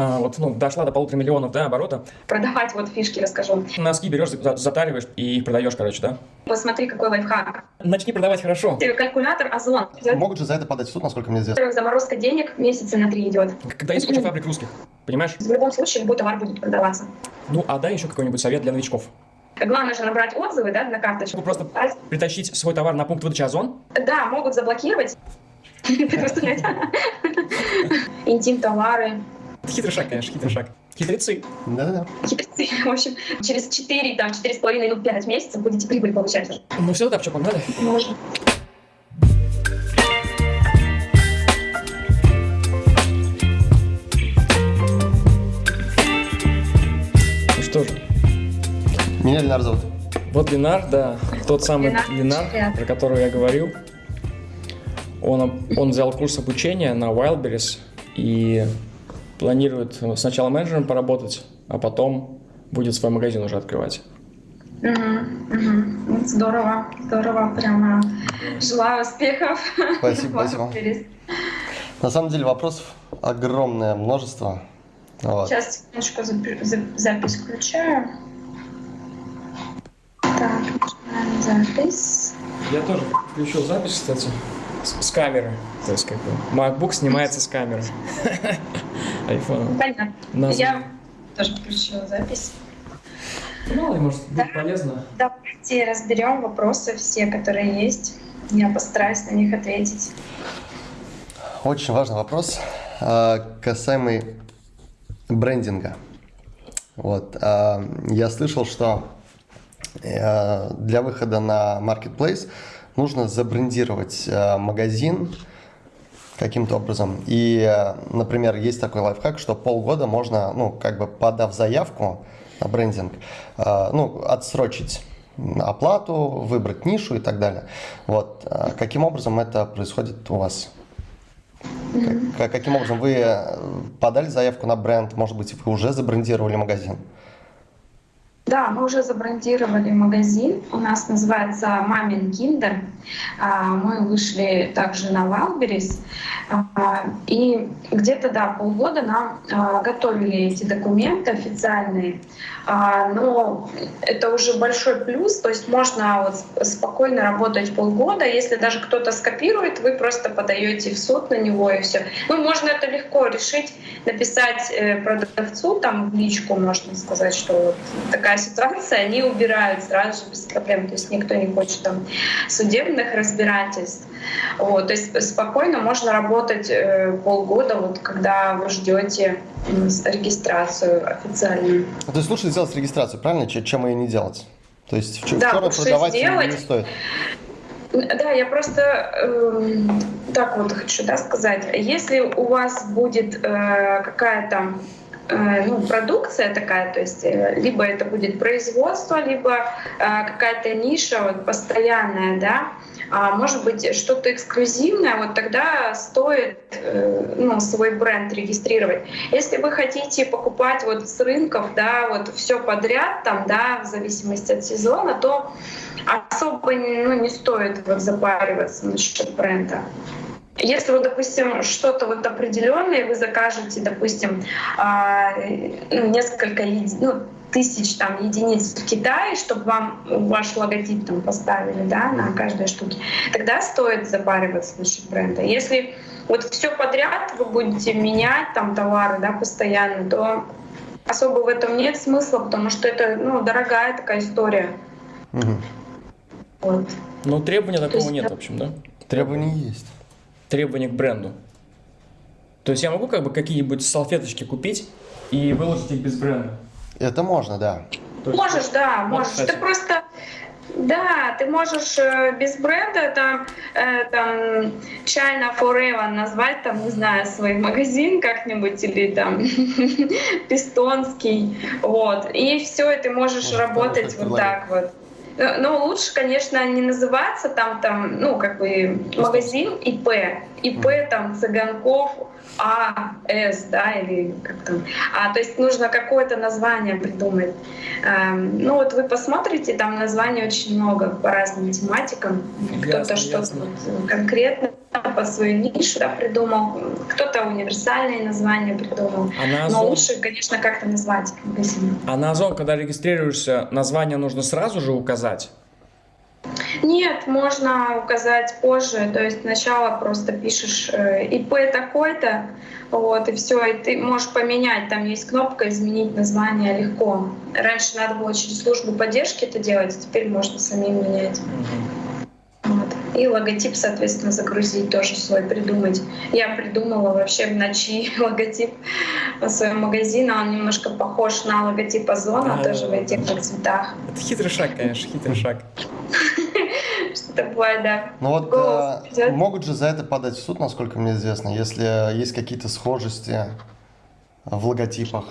а, вот, ну, дошла до полутора миллионов, да, оборота. Продавать вот фишки расскажу. Носки берешь, за- затариваешь и их продаешь, короче, да? Посмотри, какой лайфхак. Начни продавать хорошо. Калькулятор Озон. Могут же за это подать в суд, насколько мне известно. Заморозка денег месяца на три идет. Когда есть куча фабрик русских, понимаешь? В любом случае, любой товар будет продаваться. Ну, а дай еще какой-нибудь совет для новичков. Главное же набрать отзывы, да, на карточку. Ну, просто притащить свой товар на пункт выдачи Озон, Да, могут заблокировать. Представляете? Интим-товары. Хитрый шаг, конечно, хитрый шаг. Хитрецы. Да-да-да. Хитрецы. В общем, через 4, там, 4,5, ну, 5 месяцев будете прибыль получать уже. Ну все, да, что, погнали? Можно. Ну что же, Меня Ленар зовут. вот Ленар, да, тот самый Ленар, Ленар, про которого я говорил. Он, он взял курс обучения на Wildberries и планирует сначала менеджером поработать, а потом будет свой магазин уже открывать. Мгм, мгм. Ну, Здорово, здорово, прямо желаю успехов. Спасибо, спасибо. На самом деле вопросов огромное множество. Вот. Сейчас секундочку за- запись включаю. Так, начинаем запись. Я тоже включил запись, кстати, с, с камеры. То есть, как бы, MacBook снимается с камеры. iPhone. Понятно. Нас- Я тоже включила запись. Мало ли, может, Да. будет полезно. Давайте разберем вопросы все, которые есть. Я постараюсь на них ответить. Очень важный вопрос, а, касаемый брендинга. Вот. а, Я слышал, что э, для выхода на Marketplace нужно забрендировать э, магазин каким-то образом. И, э, например, есть такой лайфхак, что полгода можно, ну, как бы подав заявку на брендинг, э, ну, отсрочить оплату, выбрать нишу и так далее. Вот. Каким образом это происходит у вас? Как- каким образом вы подали заявку на бренд? Может быть, вы уже забрендировали магазин? Да, мы уже забрендировали магазин. У нас называется Мамин Киндер. А, Мы вышли также на Wildberries. А, И где-то, да, полгода нам а, готовили эти документы официальные. Но это уже большой плюс. То есть можно вот сп- спокойно работать полгода. Если даже кто-то скопирует, вы просто подаете в суд на него и все. Ну, можно это легко решить, написать э, продавцу, там в личку можно сказать, что вот такая ситуация, они убирают сразу же без проблем. То есть никто не хочет там судебных разбирательств. Вот, то есть спокойно можно работать э, полгода, вот когда вы ждете регистрацию официальную. То есть лучше сделать регистрацию, правильно, чем, ее не делать? То есть Да, вчера лучше продавать сделать. не стоит. Да, я просто эм, так вот хочу да, сказать. Если у вас будет э, какая-то э, ну, продукция такая, то есть э, либо это будет производство, либо э, какая-то ниша вот, постоянная, да, а может быть что-то эксклюзивное, вот тогда стоит э, ну, свой бренд регистрировать. Если вы хотите покупать вот с рынков, да, вот все подряд, там, да, в зависимости от сезона, то особо ну, не стоит вот запариваться насчет бренда. Если вы, допустим, что-то вот определенное, вы закажете, допустим, а, ну, несколько ну, тысяч там единиц в Китае, чтобы вам ваш логотип там поставили, да, на каждой штуке, тогда стоит запариваться насчет бренда. Если вот все подряд вы будете менять там товары, да, постоянно, то особо в этом нет смысла, потому что это, ну, дорогая такая история. Мгм. Вот. Ну, требования такого есть, нет, в общем, да? Требования есть. Требования к бренду. То есть я могу как бы какие-нибудь салфеточки купить и выложить их без бренда? Это можно, да. То есть- Можешь, да, Вот, можешь. кстати. Ты просто да, ты можешь э, без бренда там, э, там China Forever назвать, там, не знаю, свой магазин как-нибудь или там Пистонский, вот. И все, и ты можешь Может, работать вот так вот. Э, Но лучше, конечно, не называться там, там, ну, как бы магазин ИП. ИП там Цыганков А, С, да, или как там. А, то есть нужно какое-то название придумать. Эм, Ну вот вы посмотрите, там названий очень много по разным тематикам. Кто-то что-то вот конкретно по свою нишу да, придумал, кто-то универсальные названия придумал. А на Озон... Но лучше, конечно, как-то назвать. А на Озон, когда регистрируешься, название нужно сразу же указать? Нет, можно указать позже. То есть сначала просто пишешь э, ИП такой-то, вот, и все, и ты можешь поменять. Там есть кнопка «Изменить название» легко. Раньше надо было через службу поддержки это делать, теперь можно самим менять. И логотип, соответственно, загрузить тоже свой, придумать. Я придумала вообще в ночи логотип своего магазина. Он немножко похож на логотип Озона, тоже в этих же цветах. Это хитрый шаг, конечно, хитрый шаг. Что-то бывает, да. Ну вот э, могут же за это подать в суд, насколько мне известно, если есть какие-то схожести в логотипах.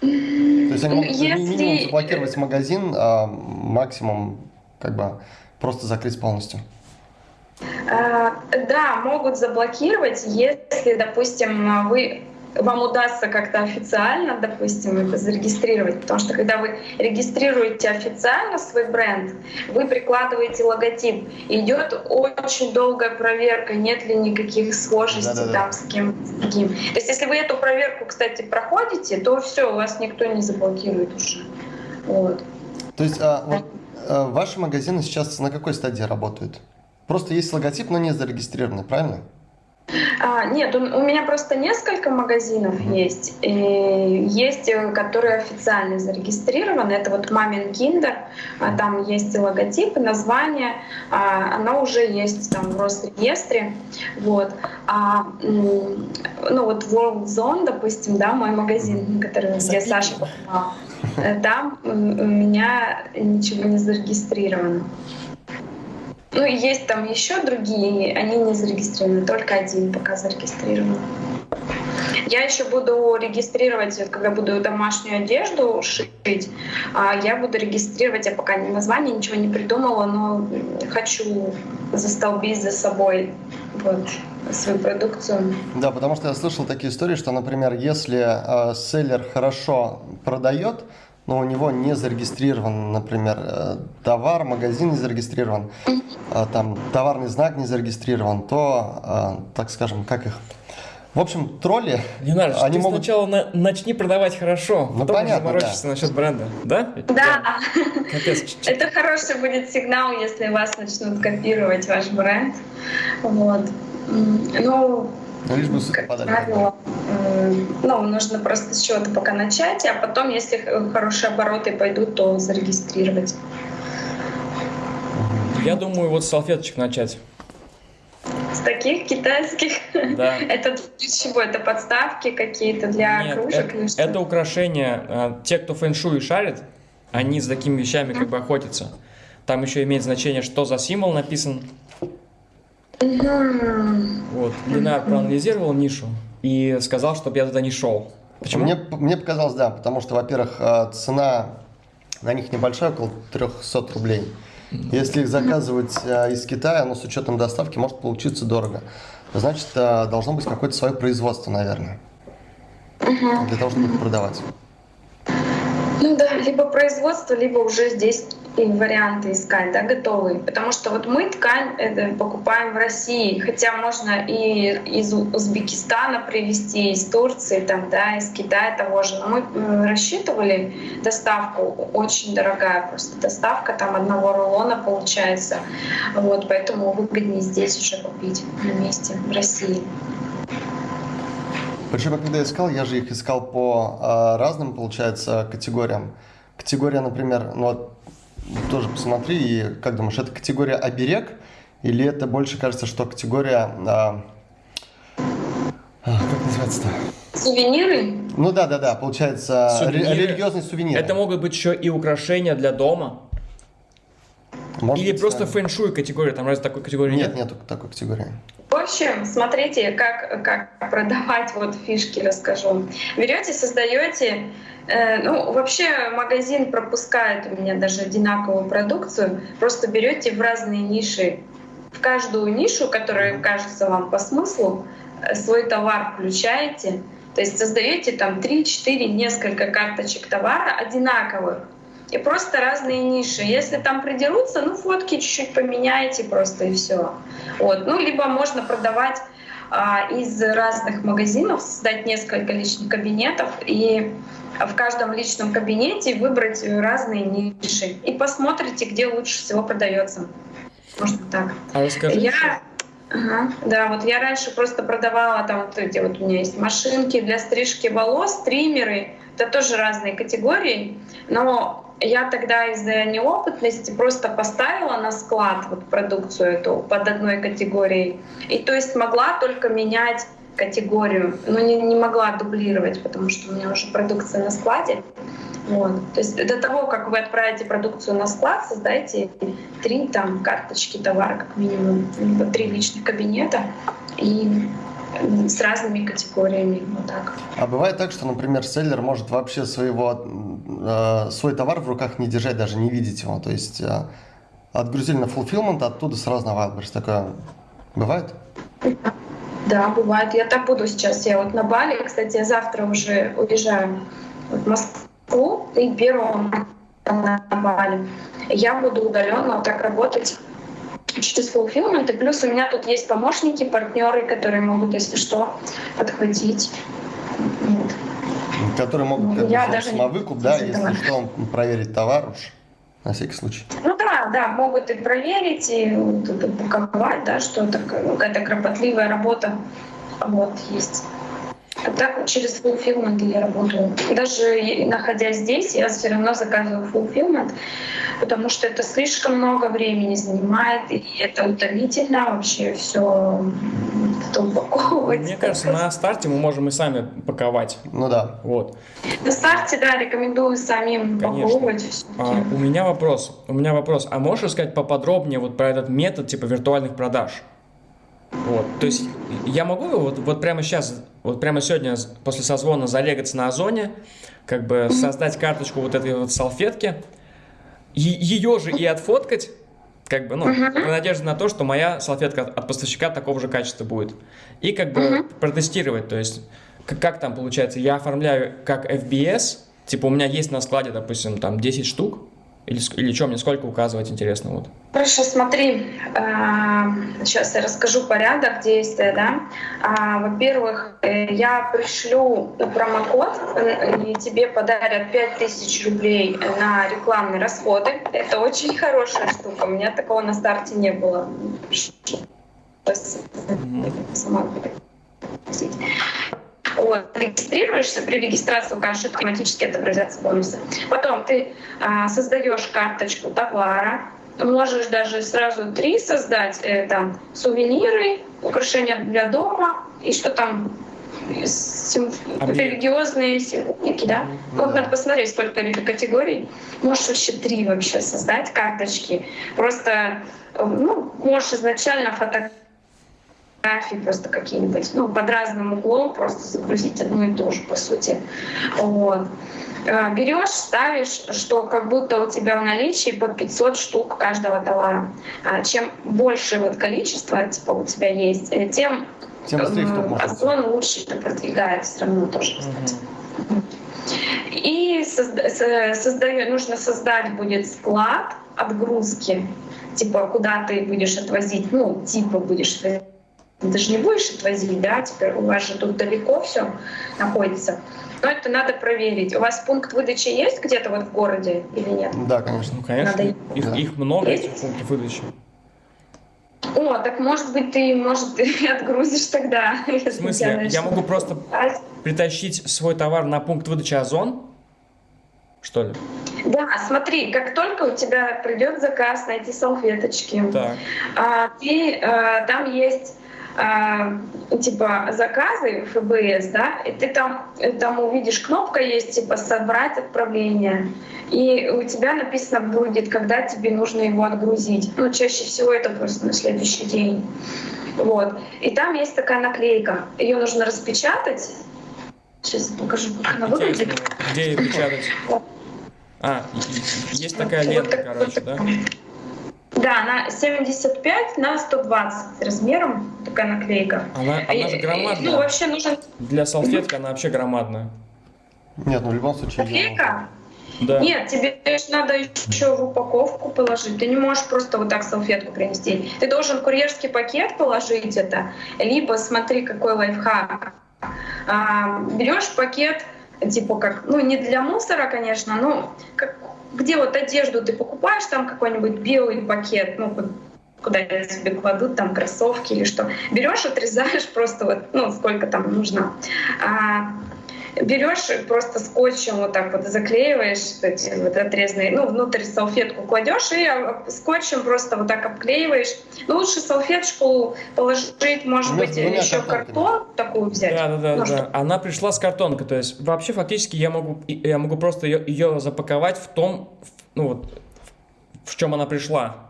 То есть они могут если... минимум заблокировать магазин, а максимум как бы просто закрыть полностью. А, да, могут заблокировать, если, допустим, вы вам удастся как-то официально, допустим, это зарегистрировать, потому что когда вы регистрируете официально свой бренд, вы прикладываете логотип, идет очень долгая проверка, нет ли никаких схожестей Да-да-да. там с кем с другим. То есть если вы эту проверку, кстати, проходите, то все, вас никто не заблокирует уже. Вот. То есть а, вот, а, ваши магазины сейчас на какой стадии работают? Просто есть логотип, но не зарегистрированный, правильно? А, нет, у, у меня просто несколько магазинов mm-hmm. есть. И есть, э, которые официально зарегистрированы. Это вот Мамин Киндер. А, там есть логотип, название. А, оно уже есть там в Росреестре. Вот. А, ну вот World Zone, допустим, да, мой магазин, который, где Саша покупал, э, там у меня ничего не зарегистрировано. Ну, есть там еще другие, они не зарегистрированы, только один пока зарегистрирован. Я еще буду регистрировать, когда буду домашнюю одежду шить, а я буду регистрировать, я пока название ничего не придумала, но хочу застолбить за собой вот, свою продукцию. Да, потому что я слышал такие истории, что, например, если э, селлер хорошо продает, но у него не зарегистрирован, например, э, товар, магазин не зарегистрирован, а там товарный знак не зарегистрирован, то, а, так скажем, как их... В общем, тролли... Ленар, они ты могут... сначала на, начни продавать хорошо, ну, потом понятно, заморочишься да. насчет бренда, да? Да. Капец. Это хороший будет сигнал, если вас начнут копировать ваш бренд. Вот. Ну, ну, лишь бы как правило, ну, нужно просто с чего-то пока начать, а потом, если хорошие обороты пойдут, то зарегистрировать. Я думаю, вот с салфеточек начать. С таких китайских? Да. Это для чего? Это подставки какие-то для Нет, кружек? Это, это украшения. А, те, кто фэншуй шарит, они с такими вещами как бы охотятся. Там еще имеет значение, что за символ написан, вот, Ленар проанализировал нишу и сказал, чтобы я туда не шел. Почему? Мне, мне показалось, да, потому что, во-первых, э, цена на них небольшая, около 300 рублей. Если их заказывать э, из Китая, но с учетом доставки может получиться дорого. Значит, э, должно быть какое-то свое производство, наверное, для того, чтобы их продавать. Ну да, либо производство, либо уже здесь и варианты искать, да, готовые. Потому что вот мы ткань это покупаем в России, хотя можно и из Узбекистана привезти, из Турции, там, да, из Китая того же. Но мы э, рассчитывали доставку, очень дорогая просто доставка, там одного рулона получается. Вот, поэтому выгоднее здесь уже купить на месте, в России. Причем, когда я искал, я же их искал по э, разным, получается, категориям. Категория, например, ну тоже посмотри, и как думаешь, это категория оберег, или это больше кажется, что категория... А, а, как называется-то? Сувениры? Ну да, да, да, получается сувениры. религиозный сувенир. Это могут быть еще и украшения для дома. Может Или быть, просто да. фэн-шуй категория, там разве такой категории нет? Нет, нет такой категории. В общем, смотрите, как, как продавать, вот фишки расскажу. Берете, создаете Э, ну, вообще магазин пропускает у меня даже одинаковую продукцию. Просто берете в разные ниши, в каждую нишу, которая кажется вам по смыслу, э, свой товар включаете. То есть создаете там 3-4 несколько карточек товара одинаковых. И просто разные ниши. Если там придерутся, ну фотки чуть-чуть поменяйте просто и все. Вот. Ну, либо можно продавать а, из разных магазинов, создать несколько личных кабинетов и в каждом личном кабинете выбрать разные ниши и посмотрите, где лучше всего продается. Можно так. А расскажите. Я Ага, да, вот я раньше просто продавала там вот эти вот у меня есть машинки для стрижки волос, триммеры, это тоже разные категории, но я тогда из-за неопытности просто поставила на склад вот продукцию эту под одной категорией. И то есть могла только менять категорию, но не, не могла дублировать, потому что у меня уже продукция на складе. Вот. То есть до того, как вы отправите продукцию на склад, создайте три там карточки товара как минимум, либо три личных кабинета и с разными категориями. Вот так. А бывает так, что, например, селлер может вообще своего, э, свой товар в руках не держать, даже не видеть его. То есть э, отгрузили на fulfillment, оттуда сразу на Wildberries. Такое бывает? Да, бывает. Я так буду сейчас. Я вот на Бали, кстати, я завтра уже уезжаю в Москву и первого на Бали. Я буду удаленно вот так работать через fulfillment. И плюс у меня тут есть помощники, партнеры, которые могут, если что, подхватить. Вот. Которые могут как Я даже самовыкуп, да, не если что, проверить товар уж, на всякий случай. Ну да, да, могут и проверить, и это упаковать, да, что такое, ну, какая-то кропотливая работа вот есть. А так вот через fulfillment я работаю. Даже находясь здесь, я все равно заказываю fulfillment, потому что это слишком много времени занимает, и это утомительно вообще все упаковывать. Мне кажется, на старте мы можем и сами паковать. Ну да. Вот. На старте, да, рекомендую самим Конечно. упаковывать все. А, у меня вопрос. У меня вопрос. А можешь рассказать поподробнее вот про этот метод типа виртуальных продаж? Вот. То есть я могу вот, вот прямо сейчас, вот прямо сегодня после созвона залегаться на Озоне, как бы создать карточку вот этой вот салфетки, ее же и отфоткать, как бы, ну, в надежде на то, что моя салфетка от, поставщика такого же качества будет. И как бы протестировать, то есть как, как там получается, я оформляю как FBS, типа у меня есть на складе, допустим, там 10 штук, или, или что, мне сколько указывать, интересно, вот. Хорошо, смотри, сейчас я расскажу порядок действия, да. А, Во-первых, э, я пришлю промокод, э, и тебе подарят 5000 рублей на рекламные расходы. Это очень хорошая штука, у меня такого на старте не было. Попросить. Вот, регистрируешься, при регистрации укажешь, автоматически отобразятся бонусы. Потом ты а, создаешь карточку товара, можешь даже сразу три создать, э, там, сувениры, украшения для дома и что там, сим- религиозные символики, да? Вот надо посмотреть, сколько категорий. Можешь вообще три вообще создать карточки. Просто, э, ну, можешь изначально фото фотографии просто какие-нибудь, ну, под разным углом просто загрузить одно и то же, по сути. Вот. Э, Берешь, ставишь, что как будто у тебя в наличии по 500 штук каждого товара. А Чем больше вот количество типа у тебя есть, э, тем Тем быстрее э. Озон лучше продвигает все равно тоже, кстати. И созда- нужно создать будет склад отгрузки, типа куда ты будешь отвозить, ну, типа будешь отвозить. Ты же не будешь отвозить, да, теперь у вас же тут далеко все находится. Но это надо проверить. У вас пункт выдачи есть где-то вот в городе или нет? Да, конечно. Ну, конечно, Надо- их, Да. их много, Есть? этих пунктов выдачи. О, так может быть ты, может, ты отгрузишь тогда. В смысле, я могу просто притащить свой товар на пункт выдачи Озон? Что ли? Да, смотри, как только у тебя придет заказ на эти салфеточки, Так. а, ты, э, там есть а, типа заказы ФБС, да, и ты там, э, там увидишь кнопка есть типа собрать отправление, и у тебя написано будет, когда тебе нужно его отгрузить. Ну, чаще всего это просто на следующий день. Вот. И там есть такая наклейка. Ее нужно распечатать. Сейчас покажу, как она выглядит. Интересно, где ее печатать? А, есть такая лента, короче, да? Да, она 75 на 120 размером, такая наклейка. Она, она же И- и- громадная. Ну, вообще нужен Для салфетки она вообще громадная. Нет, ну в любом случае... наклейка. Да. Нет, тебе надо еще в упаковку положить. Ты не можешь просто вот так салфетку принести. Ты должен курьерский пакет положить это, либо смотри, какой лайфхак. А, берешь пакет, типа как, ну не для мусора, конечно, но как, где вот одежду ты покупаешь, там какой-нибудь белый пакет, ну куда я себе кладу там кроссовки или что. Берешь, отрезаешь просто вот, ну сколько там нужно. А, берешь просто скотчем вот так вот заклеиваешь эти вот отрезанные, ну, внутрь салфетку кладешь и а, скотчем просто вот так обклеиваешь. Ну, лучше салфеточку положить, может ну, быть, еще картон такую взять. Да, да, да, ну, да. Она пришла с картонкой, то есть вообще фактически я могу, я могу просто ее, ее запаковать в том, ну вот, в чем она пришла.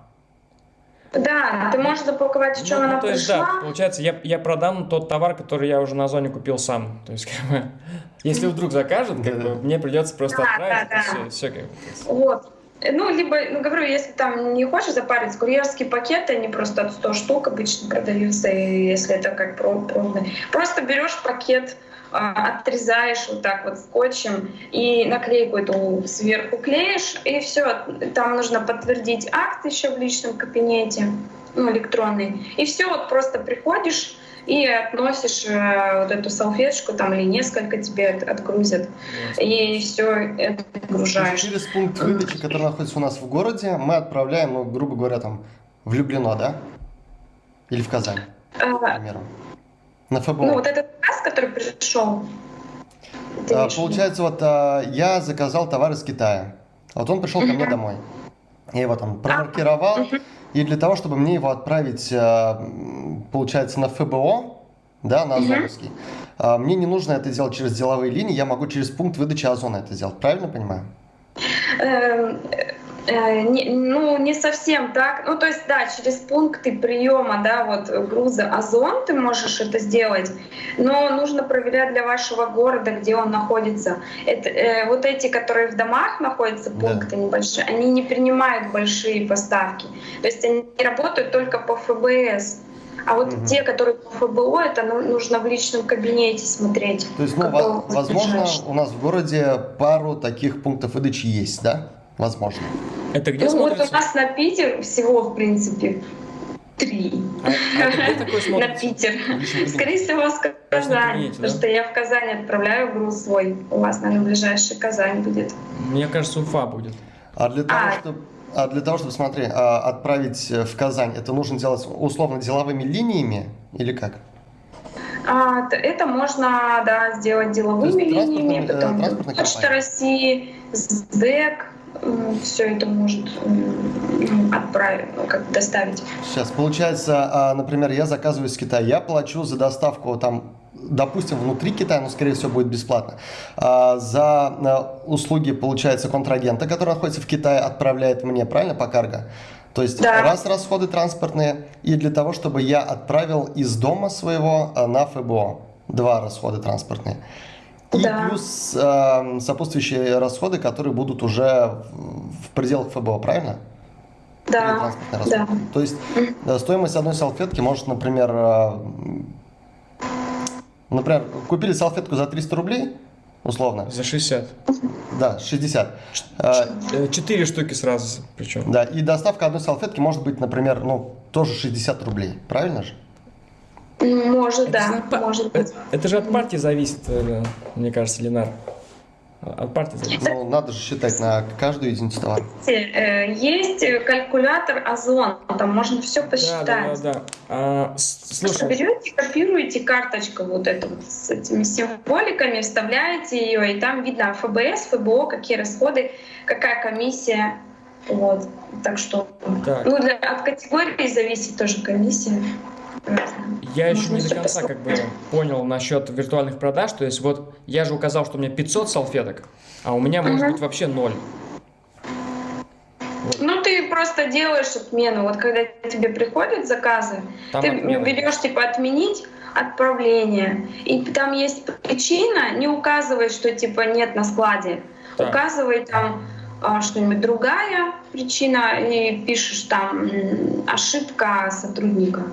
Да, ты можешь запаковать, в чем ну, она то есть, пришла. Да, получается, я, я продам тот товар, который я уже на зоне купил сам. То есть, как бы, если вдруг закажут, как бы, мне придется просто да, отправить, да, да. все, все как бы. Вот. Ну, либо, ну, говорю, если там не хочешь запариться, курьерские пакеты, они просто от 100 штук обычно продаются, и если это как пробный. Просто берешь пакет, отрезаешь вот так вот скотчем и наклейку эту сверху клеишь, и все. Там нужно подтвердить акт еще в личном кабинете, ну, электронный. И все, вот просто приходишь, и относишь э, вот эту салфеточку там или несколько тебе отгрузят, и все это отгружаешь. Через пункт выдачи, который находится у нас в городе, мы отправляем, ну, грубо говоря, там, в Люблино, да? Или в Казань, а, к примеру. На ФБО. Ну, вот этот который пришел. А, получается, вот а, я заказал товар из Китая. Вот он пришел ко мне домой. Я его там промаркировал. И для того, чтобы мне его отправить, а, получается, на ФБО, да, на Озоновский, а, мне не нужно это делать через деловые линии, я могу через пункт выдачи Озона это сделать. Правильно понимаю? Э, не, ну, не совсем так. Ну, то есть, да, через пункты приема, да, вот груза Озон ты можешь это сделать, но нужно проверять для вашего города, где он находится. Это, э, вот эти, которые в домах находятся, пункты да. небольшие, они не принимают большие поставки. То есть они работают только по ФБС. А вот угу. те, которые по ФБО, это ну, нужно в личном кабинете смотреть. То есть, ну, возможно, у нас в городе пару таких пунктов выдачи есть, да? Возможно. Это где ну, смотрится? вот у нас на Питер всего, в принципе, три. А, а на Питер. Скорее всего, в Казань. Потому что я в Казань отправляю груз свой. У вас, наверное, ближайший Казань будет. Мне кажется, Уфа будет. А для того, а. чтобы а для того, чтобы, смотри, а, отправить в Казань, это нужно делать условно деловыми линиями или как? А, это можно да, сделать деловыми линиями, э, потом Почта России, СДЭК, все это может отправить, ну, как доставить. Сейчас, получается, а, например, я заказываю из Китая, я плачу за доставку там допустим, внутри Китая, но, скорее всего, будет бесплатно. А, за а, услуги, получается, контрагента, который находится в Китае, отправляет мне, правильно, по карго? То есть да. раз расходы транспортные, и для того, чтобы я отправил из дома своего на ФБО. Два расхода транспортные. И да. плюс э, сопутствующие расходы, которые будут уже в пределах ФБО, правильно? Да. да. То есть mm. стоимость одной салфетки может, например, э, например, купили салфетку за 300 рублей, условно. За 60. Да, 60. Э, четыре штуки сразу причем. Да, и доставка одной салфетки может быть, например, ну, тоже 60 рублей, правильно же? Может, это да, может быть. Это же от партии зависит, э, мне кажется, Ленар. От партии зависит. Ну, надо же считать на каждую единицу товара. Э, есть калькулятор Озон, там можно все посчитать. Да, да, да. А, слушай. Берете, копируете карточку вот эту вот с этими символиками, вставляете ее, и там видно ФБС, ФБО, какие расходы, какая комиссия. Вот. Так что так. Ну, для, от категории зависит тоже комиссия. Я еще не до конца как бы понял насчет виртуальных продаж. То есть вот я же указал, что у меня 500 салфеток, а у меня может быть вообще ноль. Вот. Ну, ты просто делаешь отмену. Вот когда тебе приходят заказы, там ты отмена. берешь типа отменить отправление. И там есть причина, не указывай, что типа нет на складе. Так. Указывай там а, что-нибудь другая причина и пишешь там ошибка сотрудника.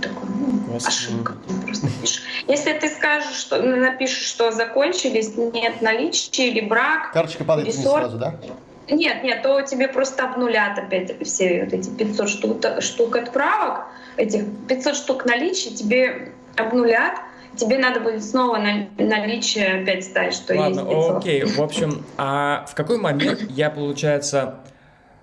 Что такое? Ну, ошибка. Просто пишешь. Если ты скажешь, что напишешь, что закончились, нет наличия или брак, Карточка падает вниз сразу, да? нет, нет, то тебе просто обнулят опять все вот эти 500 штук, штук отправок, этих 500 штук наличия тебе обнулят, тебе надо будет снова на, наличие опять ставить, что Ладно, есть 500. окей. В общем, а в какой момент я, получается,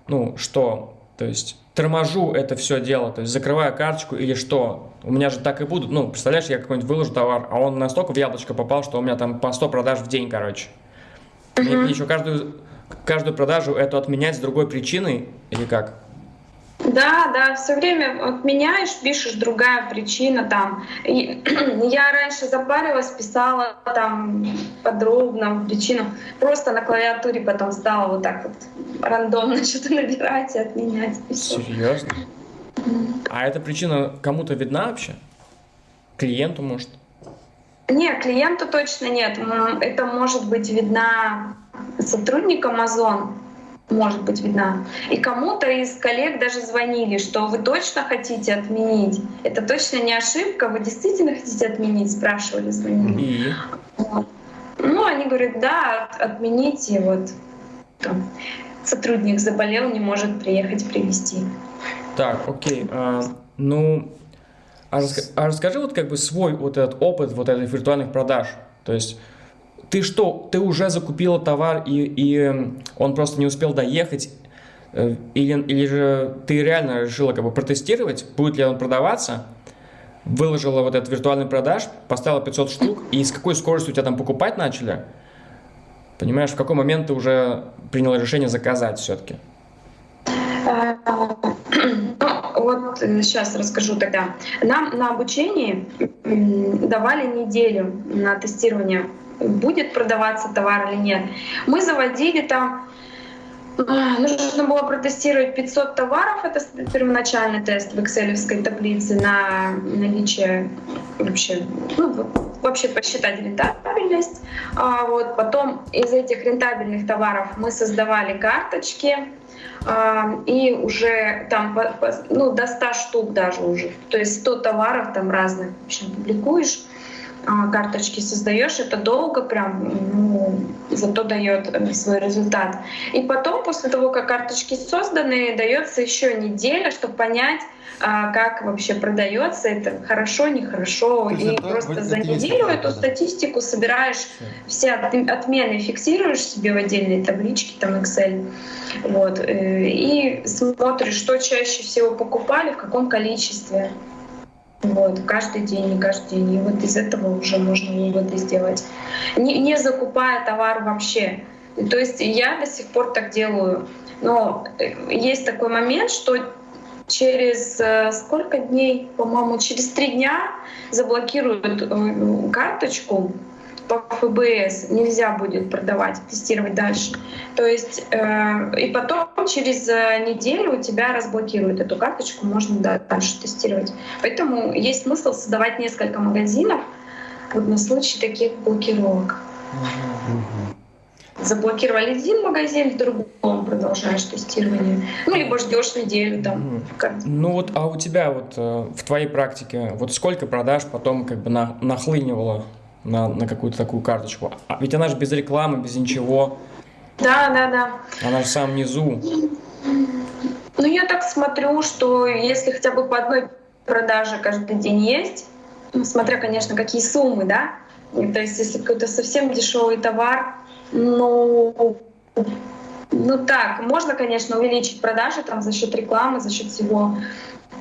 ну, что? То есть торможу это все дело, то есть закрываю карточку или что? У меня же так и будут. Ну, представляешь, я какой-нибудь выложу товар, а он настолько в яблочко попал, что у меня там по 100 продаж в день, короче. Мне, мне еще каждую, каждую продажу эту отменять с другой причиной или как? Да, да, все время отменяешь, пишешь другая причина там. И я раньше запарилась, писала там подробно причину. Просто на клавиатуре потом стала вот так вот рандомно что-то набирать и отменять. И. Серьезно? А эта причина кому-то видна вообще? Клиенту, может? Нет, клиенту точно нет. Это может быть видна сотрудникам Amazon, может быть видна. И кому-то из коллег даже звонили, что вы точно хотите отменить. Это точно не ошибка, вы действительно хотите отменить, спрашивали, звонили. И? Вот. Ну, они говорят, да, от- отмените, вот там, сотрудник заболел, не может приехать привезти. Так, окей. а, ну, а, раска- а расскажи вот как бы свой вот этот опыт вот этих виртуальных продаж. То есть ты что, ты уже закупила товар и, и м, он просто не успел доехать, э, или, или же ты реально решила как бы протестировать, будет ли он продаваться, выложила вот этот виртуальный продаж, поставила 500 штук, и с какой скоростью у тебя там покупать начали? Понимаешь, в какой момент ты уже приняла решение заказать все-таки? А, Ну, вот сейчас расскажу тогда. Нам на обучении давали неделю на тестирование, будет продаваться товар или нет. Мы заводили там а, Нужно было протестировать 500 товаров, это первоначальный тест в экселевской таблице на наличие вообще, ну, вообще посчитать рентабельность. А вот потом из этих рентабельных товаров мы создавали карточки, а, и уже там ну, до 100 штук даже уже. То есть 100 товаров там разных в общем, публикуешь, карточки создаешь, это долго прям, ну, зато дает э, свой результат. И потом, после того, как карточки созданы, дается еще неделя, чтобы понять, а, как вообще продается это хорошо, нехорошо. И это просто за неделю эту статистику собираешь, все от- отмены фиксируешь себе в отдельной табличке, там Excel. Вот, э, и смотришь, что чаще всего покупали, в каком количестве. Вот, каждый день, не каждый день. И вот из этого уже можно выводы сделать. Не, не закупая товар вообще. То есть я до сих пор так делаю. Но э, есть такой момент, что через э, сколько дней, по-моему, через три дня заблокируют э, карточку по ФБС, нельзя будет продавать, тестировать дальше. То есть э, и потом через э, неделю у тебя разблокируют эту карточку, можно да, дальше тестировать. Поэтому есть смысл создавать несколько магазинов вот на случай таких блокировок. Заблокировали один магазин, в другом продолжаешь тестирование. Ну, либо ждешь неделю там. Ну вот, а у тебя вот э, в твоей практике, вот сколько продаж потом как бы на, нахлынивало на, на какую-то такую карточку? А ведь она же без рекламы, без ничего, Да, да, да. она же в самом низу. Ну, я так смотрю, что если хотя бы по одной продаже каждый день есть, ну, смотря, конечно, какие суммы, да, то есть если какой-то совсем дешевый товар, ну, ну так, можно, конечно, увеличить продажи там за счет рекламы, за счет всего.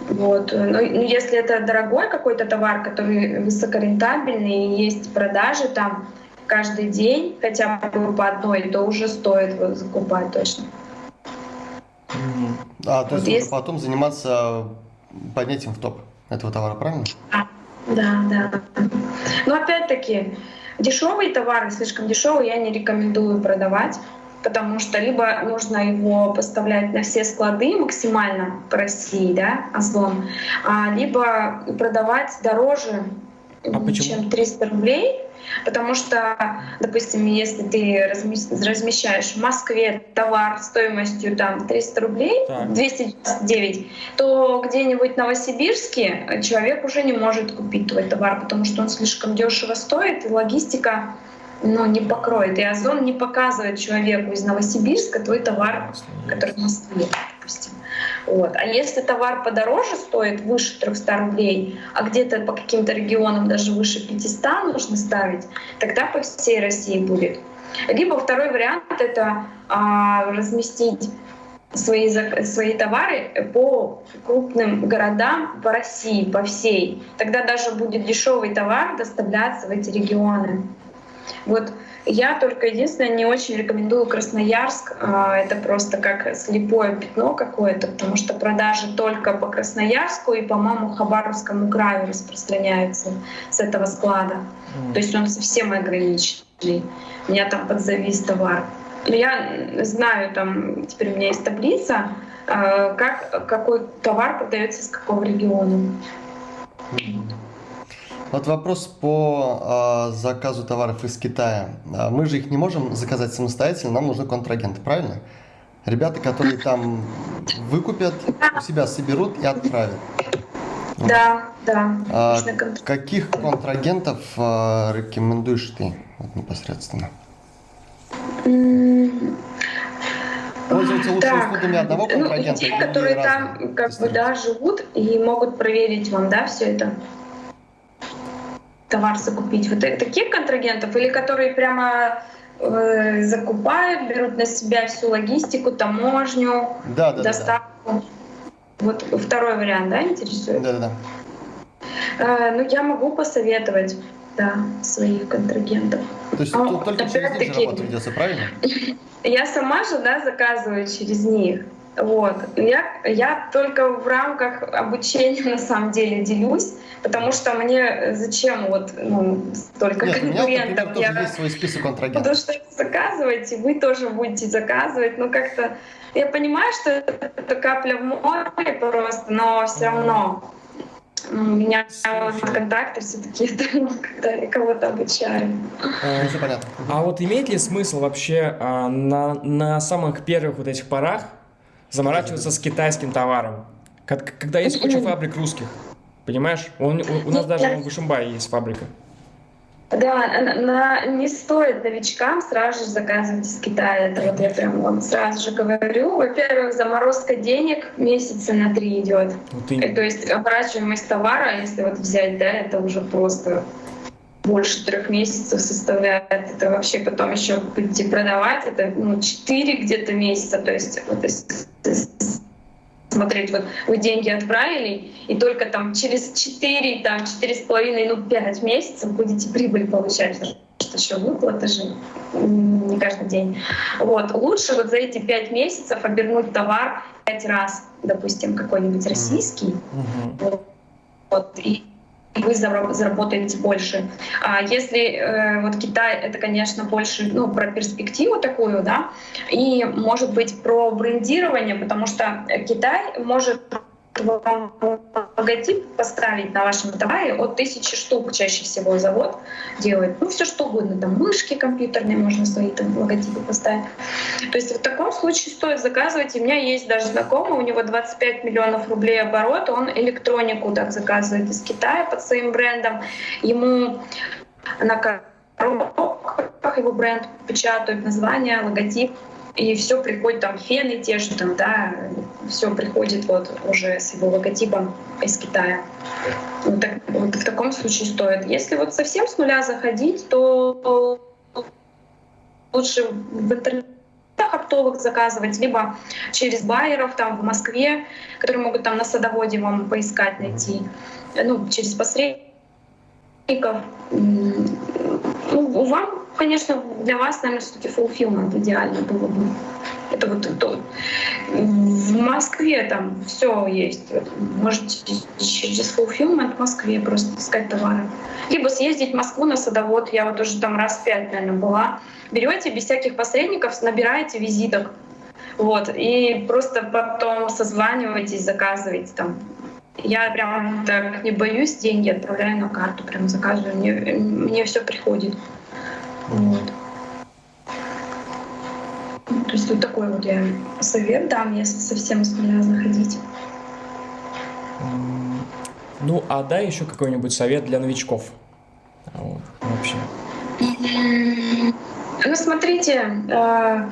Вот. Но ну, если это дорогой какой-то товар, который высокорентабельный, и есть продажи там каждый день, хотя бы по одной, то уже стоит его закупать точно. А, то Вот есть есть- потом заниматься поднятием в топ этого товара, правильно? Да, да. Но опять-таки, дешевые товары, слишком дешевые, я не рекомендую продавать, потому что либо нужно его поставлять на все склады максимально по России, да, Озлом, а, либо продавать дороже, А почему? чем 300 рублей. Потому что, допустим, если ты размещаешь в Москве товар стоимостью там 300 рублей, так. 229, то где-нибудь в Новосибирске человек уже не может купить твой товар, потому что он слишком дешево стоит, и логистика ну, не покроет. И Озон не показывает человеку из Новосибирска твой товар, который в Москве, допустим. Вот. А если товар подороже стоит, выше 300 рублей, а где-то по каким-то регионам даже выше 500 нужно ставить, тогда по всей России будет. Либо второй вариант — это а, разместить свои, свои товары по крупным городам по России, по всей. Тогда даже будет дешевый товар доставляться в эти регионы. Вот я только единственное не очень рекомендую Красноярск. А, это просто как слепое пятно какое-то, потому что продажи только по Красноярску и, по-моему, Хабаровскому краю распространяются с этого склада. Mm. То есть он совсем ограниченный. У меня там подзавис товар. Но я знаю, там теперь у меня есть таблица, а, как, какой товар продается из какого региона. Mm. Вот вопрос по э, заказу товаров из Китая. А мы же их не можем заказать самостоятельно, нам нужны контрагенты, правильно? Ребята, которые там выкупят, у себя соберут и отправят. Да, да. А каких контрагентов а, рекомендуешь ты вот, непосредственно? Пользоваться лучше так, услугами одного ну, контрагента? Ну, те, которые там как бы, да, живут и могут проверить вам, да, все это товар закупить? Вот таких контрагентов или которые прямо э, закупают, берут на себя всю логистику, таможню, да, да, доставку? Да, да. Вот второй вариант, да, интересует? Да, да, да. Э, ну, я могу посоветовать, да, своих контрагентов. То есть а, только через них работа ведется, правильно? Я сама же, да, заказываю через них. Вот. Я, я только в рамках обучения на самом деле делюсь, потому что мне зачем вот ну, столько Нет, конкурентов? У меня, я есть свой список контрагентов. Потому что заказываете, вы тоже будете заказывать. Ну как-то я понимаю, что это капля в море просто, но все равно у меня контакты все-таки это когда кого-то обучаю. А, все понятно. А вот имеет ли смысл вообще а, на, на самых первых вот этих порах заморачиваться с китайским товаром, когда есть куча фабрик русских. Понимаешь? Он, у, у нас даже в Бушимбае есть фабрика. Да, на, на, не стоит новичкам сразу же заказывать из Китая. Это вот я прям вам сразу же говорю. Во-первых, заморозка денег месяца на три идет. Вот и... То есть оборачиваемость товара, если вот взять, да, это уже просто больше трех месяцев составляет. Это вообще потом еще будете продавать, это ну, 4 где-то месяца. То есть, вот, смотреть, вот вы деньги отправили, и только там через 4, там 4,5, ну 5 месяцев будете прибыль получать что еще выплаты же не каждый день. Вот. Лучше вот за эти пять месяцев обернуть товар пять раз, допустим, какой-нибудь российский. Mm-hmm. Вот. И вы заработаете больше. А если э, вот Китай, это, конечно, больше ну, про перспективу такую, да, и, может быть, про брендирование, потому что Китай может вам логотип поставить на вашем товаре от тысячи штук чаще всего завод делает. Ну, все что угодно, там мышки компьютерные можно свои там логотипы поставить. То есть в таком случае стоит заказывать. У меня есть даже знакомый, у него 25 миллионов рублей оборот, он электронику так заказывает из Китая под своим брендом. Ему на коробках его бренд печатают название, логотип, и все приходит, там фены те же, там, да, все приходит вот уже с его логотипом из Китая. Вот, так, вот в таком случае стоит. Если вот совсем с нуля заходить, то лучше в интернете оптовых заказывать, либо через байеров там в Москве, которые могут там на садоводе вам поискать, найти, ну, через посредников. Вам конечно, для вас, наверное, все-таки fulfillment идеально было бы. Это вот то. В Москве там все есть. Можете через fulfillment в Москве просто искать товары. Либо съездить в Москву на садовод. Я вот уже там раз пять, наверное, была. Берете без всяких посредников, набираете визиток. Вот, и просто потом созваниваетесь, заказываете там Я прям так не боюсь, деньги отправляю на карту, прям заказываю, мне, мне все приходит. Вот. То есть вот такой вот я совет дам, если совсем с нуля заходить. Ну, а дай еще какой-нибудь совет для новичков. Вот, вообще. Ну, смотрите, э,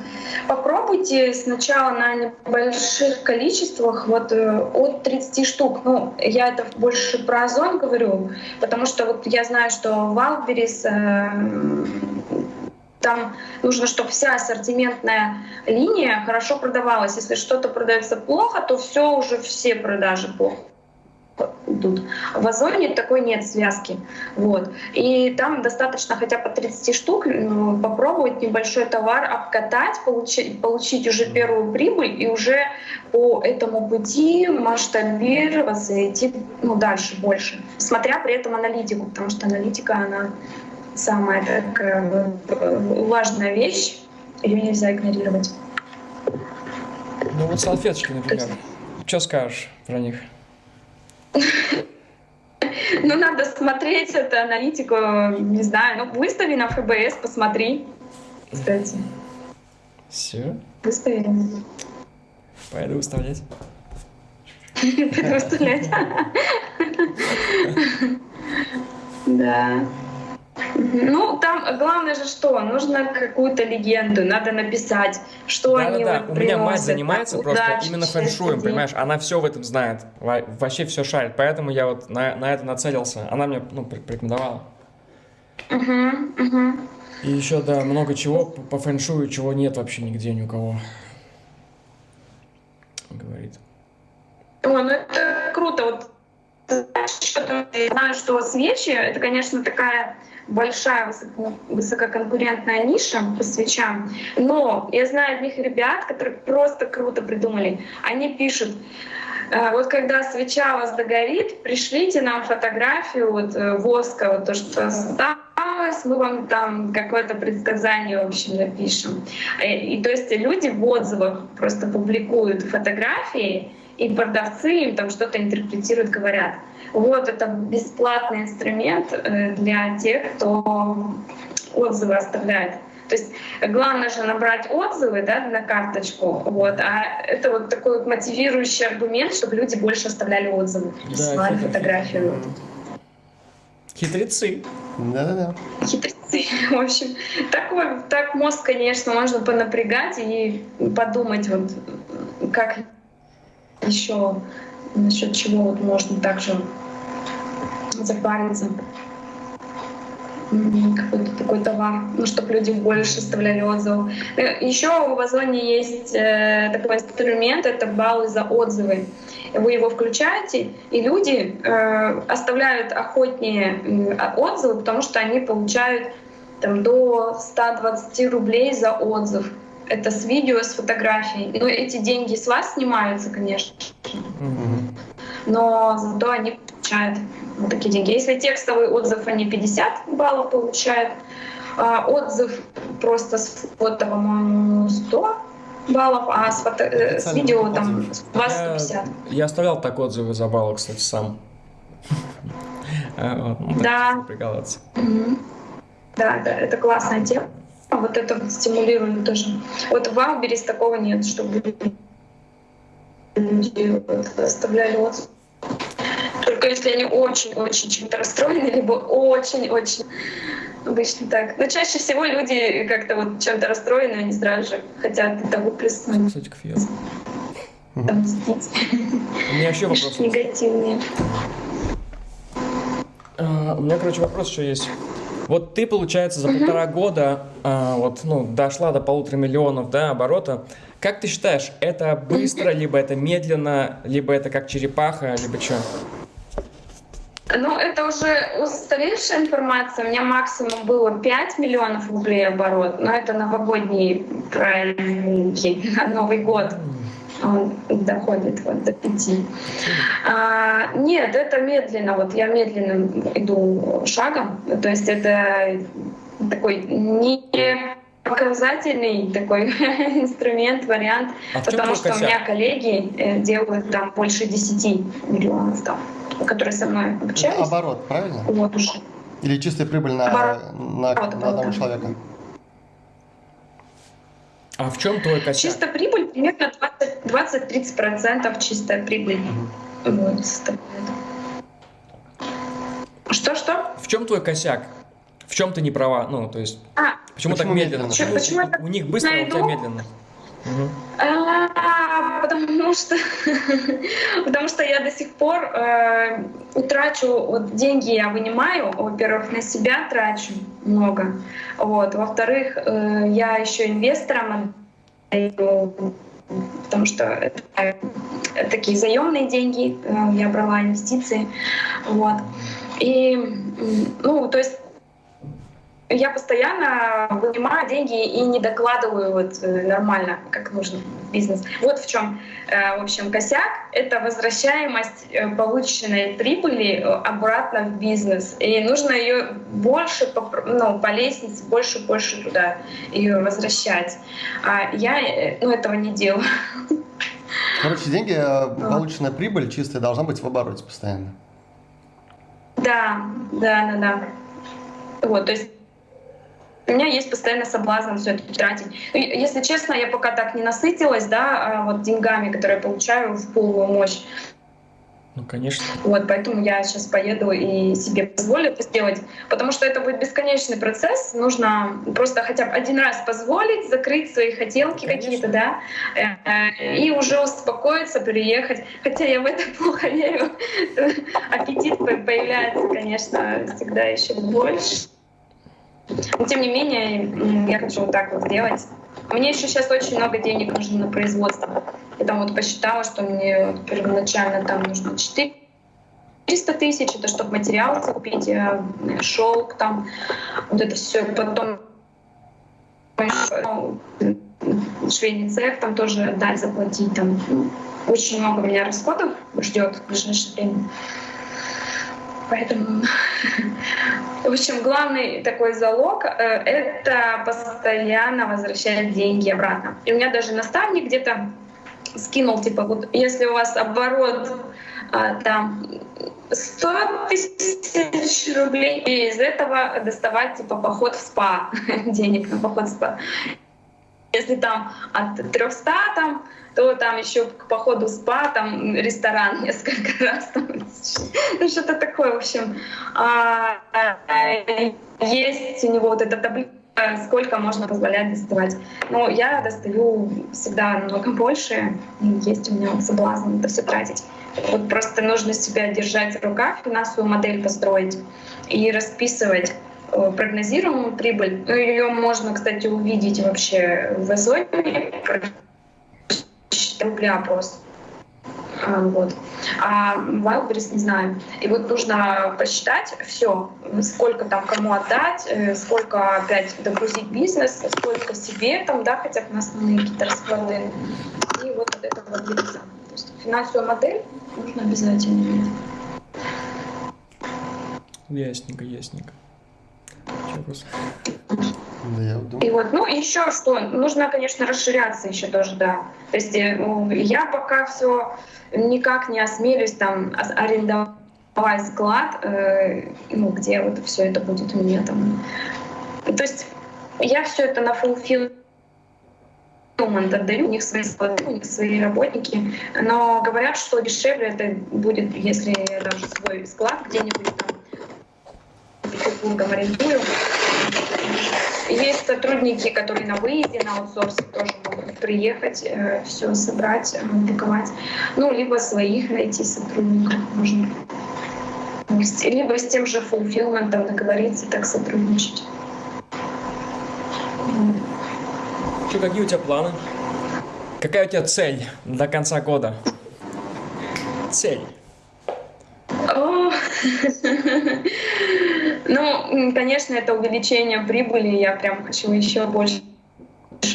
попробуйте сначала на небольших количествах, вот э, от 30 штук. Ну, я это больше про Озон говорю, потому что вот я знаю, что Wildberries э, там нужно, чтобы вся ассортиментная линия хорошо продавалась. Если что-то продается плохо, то все уже все продажи плохо идут. В Озоне такой нет связки. Вот. И там достаточно хотя бы 30 штук ну, попробовать небольшой товар обкатать, получить, получить уже первую прибыль и уже по этому пути масштабироваться и идти ну, дальше больше. Смотря при этом аналитику, потому что аналитика, она самая такая важная вещь, ее нельзя игнорировать. Ну вот салфеточки, например. Что скажешь про них? Ну, надо смотреть эту аналитику, не знаю, ну, выстави на ФБС, посмотри, кстати. Все? Выстави. Пойду выставлять. Пойду выставлять. Да. Ну, там главное же что? Нужно какую-то легенду, надо написать, что да, они да, да. Вот У меня мать занимается просто именно фэншуем, понимаешь? Она все в этом знает, вообще все шарит, поэтому я вот на, на это нацелился. Она мне ну, порекомендовала. Угу, угу. И еще, да, много чего по, фэншую, чего нет вообще нигде ни у кого. Говорит. О, ну это круто. Вот я знаю, что свечи — это, конечно, такая большая высококонкурентная ниша по свечам. Но я знаю одних ребят, которые просто круто придумали. Они пишут, «Э, вот когда свеча у вас догорит, пришлите нам фотографию вот, э, воска, вот то, что осталось, мы вам там какое-то предсказание, в общем, напишем. И, э, и то есть люди в отзывах просто публикуют фотографии, и продавцы им там что-то интерпретируют, говорят. Вот это бесплатный инструмент э, для тех, кто отзывы оставляет. То есть главное же набрать отзывы да, на карточку, вот, а это вот такой вот мотивирующий аргумент, чтобы люди больше оставляли отзывы, присылали да, фотографию. Хитрецы. Да-да-да. Хитрецы. В общем, такой, так мозг, конечно, можно понапрягать и подумать, вот, как еще насчет чего вот можно также запариться какой-то такой товар, ну, чтобы люди больше оставляли отзывы. Э, Еще в Озоне есть э, такой инструмент, это баллы за отзывы. Вы его включаете, и люди э, оставляют охотнее э, отзывы, потому что они получают там, до 120 рублей за отзыв. Это с видео, с фотографией. Но эти деньги с вас снимаются, конечно. Mm-hmm. Но зато они получают вот такие деньги. Если текстовый отзыв, они 50 баллов получают. А отзыв просто с фото, по-моему, 100 баллов, а с, фото, э, с видео там 20-50. Я, я оставлял так отзывы за баллы, кстати, сам. А, ну, да. Да, да, это классная тема. Вот это вот стимулируем тоже. Вот в Wildberries такого нет, чтобы люди оставляли отзывы. Только если они очень-очень чем-то расстроены, либо очень-очень обычно так. Но чаще всего люди как-то вот чем-то расстроены, они сразу же хотят это выплеснуть. Кстати, кфир. Отомстить. У меня еще вопрос. Негативные. Uh, у меня, короче, вопрос еще есть. Вот ты, получается, за полтора года а, вот, ну, дошла до полутора миллионов да, оборота. Как ты считаешь, это быстро, либо это медленно, либо это как черепаха, либо что? Ну, это уже устаревшая информация. У меня максимум было 5 миллионов рублей оборот, но это новогодние праздники Новый год. Он доходит вот до пяти. А, нет, это медленно. Вот я медленно иду шагом. То есть это такой не показательный такой инструмент, вариант, а потому что косяк? у меня коллеги э, делают там больше 10 миллионов там, которые со мной обучались. Оборот, правильно? Вот уже. Или чистая прибыль на, Оборот. на, на, на одного человека? А в чем твой косяк? Чистая прибыль примерно 20-30% чистая прибыль. Угу. Вот, Что-что? В чем твой косяк? В чем ты не права? Ну, то есть, а, почему, почему так медленно? Почему, почему у, у них быстро, а у тебя медленно? А, потому что потому что я до сих пор э, трачу вот деньги я вынимаю, во-первых, на себя трачу много, вот, во-вторых, э, я еще инвесторам потому что это, такие заемные деньги, э, я брала инвестиции, вот. И, ну, то есть я постоянно вынимаю деньги и не докладываю вот э, нормально, как нужно в бизнес. Вот в чем, э, в общем, косяк — это возвращаемость э, полученной прибыли обратно в бизнес. И нужно ее больше ну, по лестнице, больше больше туда ее возвращать. А я ну, этого не делаю. Короче, деньги, полученная прибыль чистая должна быть в обороте постоянно. Да, да, да, да. Вот, то есть у меня есть постоянно соблазн все это тратить. Если честно, я пока так не насытилась, да, а вот деньгами, которые я получаю в полную мощь. Ну, конечно. Вот, поэтому я сейчас поеду и себе позволю это сделать, потому что это будет бесконечный процесс. Нужно просто хотя бы один раз позволить, закрыть свои хотелки какие-то, да, э, и уже успокоиться, приехать. Хотя я в это плохо верю. Аппетит появляется, конечно, всегда еще больше. Но тем не менее, я хочу вот так вот сделать. Мне еще сейчас очень много денег нужно на производство. Я там вот посчитала, что мне первоначально там нужно 4 300 тысяч, это чтобы материал купить, э, шелк там, вот это все. Потом ну, швейный цех там тоже дать заплатить. Там очень много у меня расходов ждет в ближайшее время. Поэтому, в общем, главный такой залог э, — это постоянно возвращать деньги обратно. И у меня даже наставник где-то скинул, типа, вот если у вас оборот а, там 100 тысяч рублей, и из этого доставать типа поход в спа, денег на поход в спа. Если там от 300 там то там еще к походу спа, там ресторан несколько раз, ну, что-то такое, в общем. А, есть у него вот эта таблица, сколько можно позволять доставать. Но я достаю всегда намного больше, есть у меня соблазн это все тратить. Вот просто нужно себя держать в руках, финансовую модель построить и расписывать э, прогнозируемую прибыль. Ну, ее можно, кстати, увидеть вообще в озоне, рубля просто. А, вот. А Wildberries не знаю. И вот нужно посчитать все, сколько там кому отдать, э, сколько опять догрузить бизнес, сколько себе там, да, хотя бы на основные какие-то расклады. И вот, вот это вот делится. То есть финансовую модель нужно обязательно иметь. Ясненько, ясненько. Вопрос. Да, я думаю. И вот, ну, еще что, нужно, конечно, расширяться еще тоже, да. То есть э, ну, я пока все никак не осмелюсь там арендовать склад, э, ну, где вот все это будет у меня там. То есть я все это на fulfillment отдаю, у них свои склады, у них свои работники, но говорят, что дешевле это будет, если я даже свой склад где-нибудь Петербургом арендую. Есть сотрудники, которые на выезде, на аутсорсе тоже могут приехать, э, все собрать, упаковать. Ну, либо своих найти сотрудников можно. Либо с тем же фулфилментом договориться, так сотрудничать. Что, какие у тебя планы? Какая у тебя цель до конца года? Цель. Ну, конечно, это увеличение прибыли. Я прям хочу еще больше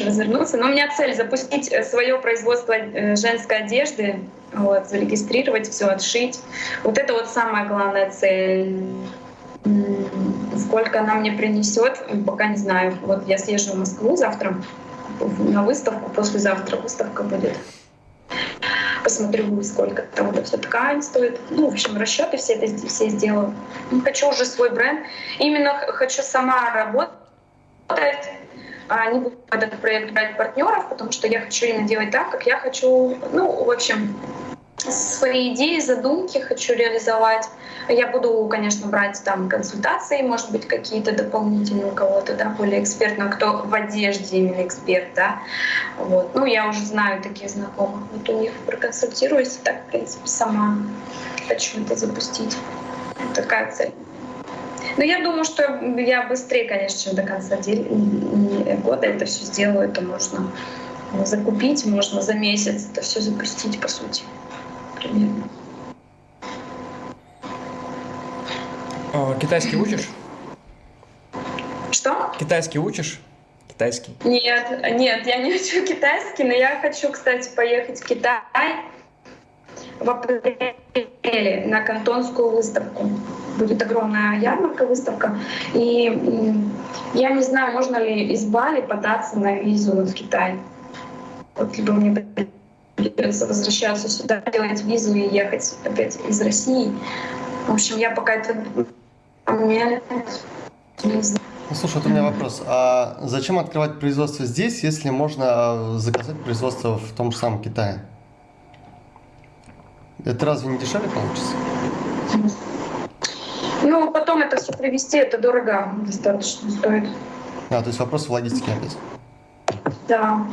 развернуться. Но у меня цель запустить э, свое производство э, женской одежды, вот, зарегистрировать все, отшить. Вот это вот самая главная цель. сколько она мне принесет, пока не знаю. Вот я съезжу в Москву завтра на выставку, послезавтра выставка будет. Посмотрю, сколько там это все ткань стоит. Ну, в общем, расчеты все это все сделаю. Хочу уже свой бренд. Именно хочу сама работать, а не буду этот проект брать партнеров, потому что я хочу именно делать так, как я хочу. Ну, в общем, свои идеи, задумки хочу реализовать. Я буду, конечно, брать там консультации, может быть, какие-то дополнительные у кого-то, да, более экспертно, кто в одежде именно эксперт, да. Вот. Ну, я уже знаю такие знакомых. Вот у них проконсультируюсь, так, в принципе, сама хочу это запустить. Такая цель. Но я думаю, что я быстрее, конечно, чем до конца года это все сделаю. Это можно закупить, можно за месяц это все запустить, по сути примерно. А, китайский учишь? Что? Китайский учишь? Китайский? Нет, нет, я не учу китайский, но я хочу, кстати, поехать в Китай в апреле на кантонскую выставку. Будет огромная ярмарка, выставка. И я не знаю, можно ли из Бали податься на визу в Китай. Вот либо мне придется возвращаться сюда, делать визу и ехать опять из России. В общем, я пока это не знаю. Ну, слушай, вот у меня вопрос. А зачем открывать производство здесь, если можно заказать производство в том же самом Китае? Это разве не дешевле получится? Ну, потом это все привезти, это дорого достаточно стоит. А, то есть вопрос в логистике опять? Да.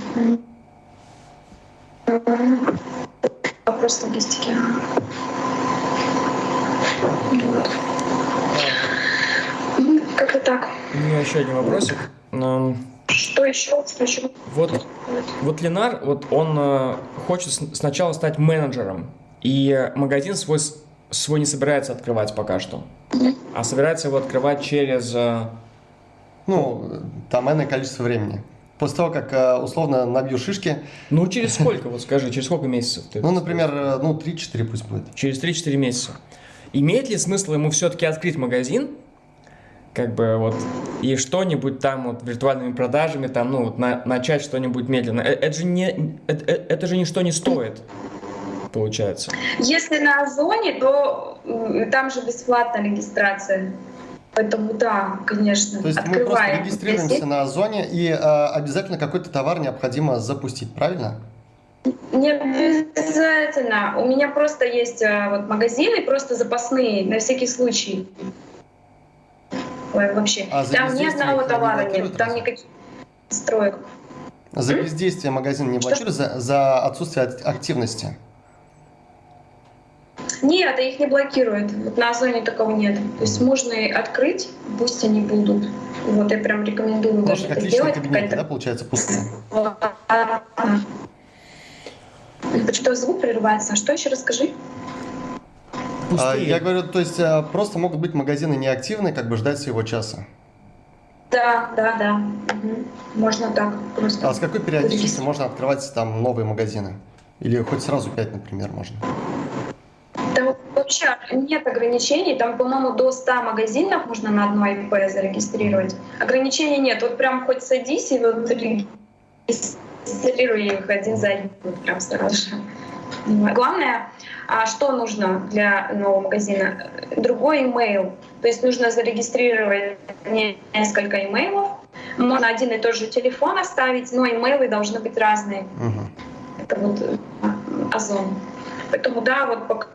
Вопрос логистики. Вот. Как-то так. У меня еще один вопросик. Что еще? Что еще? Вот, вот Ленар, вот он э, хочет сначала стать менеджером, и магазин свой, свой не собирается открывать пока что, а собирается его открывать через... Э, ну, там энное количество времени. После того, как э, условно набью шишки. Ну, через сколько, вот скажи, через сколько месяцев? Ты ну, например, э, ну, 3-4 пусть будет. Через 3-4 месяца. Имеет ли смысл ему все-таки открыть магазин, как бы вот, и что-нибудь там вот виртуальными продажами, там, ну, вот, на, начать что-нибудь медленно? Э, это же, не, это, это же ничто не стоит, получается. Если на Озоне, то там же бесплатная регистрация. Поэтому да, конечно. То есть мы просто регистрируемся на Озоне и э, обязательно какой-то товар необходимо запустить, правильно? Не обязательно. У меня просто есть э, вот магазины, просто запасные, на всякий случай. Ой, вообще. А там ни одного товара нет, там никаких строек. За бездействие магазин не блокирует, за, за отсутствие активности? Нет, их не блокирует. Вот на Озоне такого нет. То есть можно открыть, пусть они будут. Вот я прям рекомендую Может, даже это сделать. Кабинет, да, получается, пустые? Почему звук прерывается? А что еще расскажи? А, я говорю, то есть а, просто могут быть магазины неактивны, как бы ждать своего часа. Да, да, да. Угу. Можно так просто. А с какой периодичностью можно открывать там новые магазины? Или хоть сразу пять, например, можно? Там вообще нет ограничений. Там, по-моему, до 100 магазинов можно на одно ИП зарегистрировать. Ограничений нет. Вот прям хоть садись и вот регистрируй их один за один прям сразу же. Главное, а что нужно для нового магазина? Другой имейл. То есть нужно зарегистрировать несколько имейлов. Можно один и тот же телефон оставить, но имейлы должны быть разные. Uh-huh. Это вот э, Озон. Поэтому да, вот пока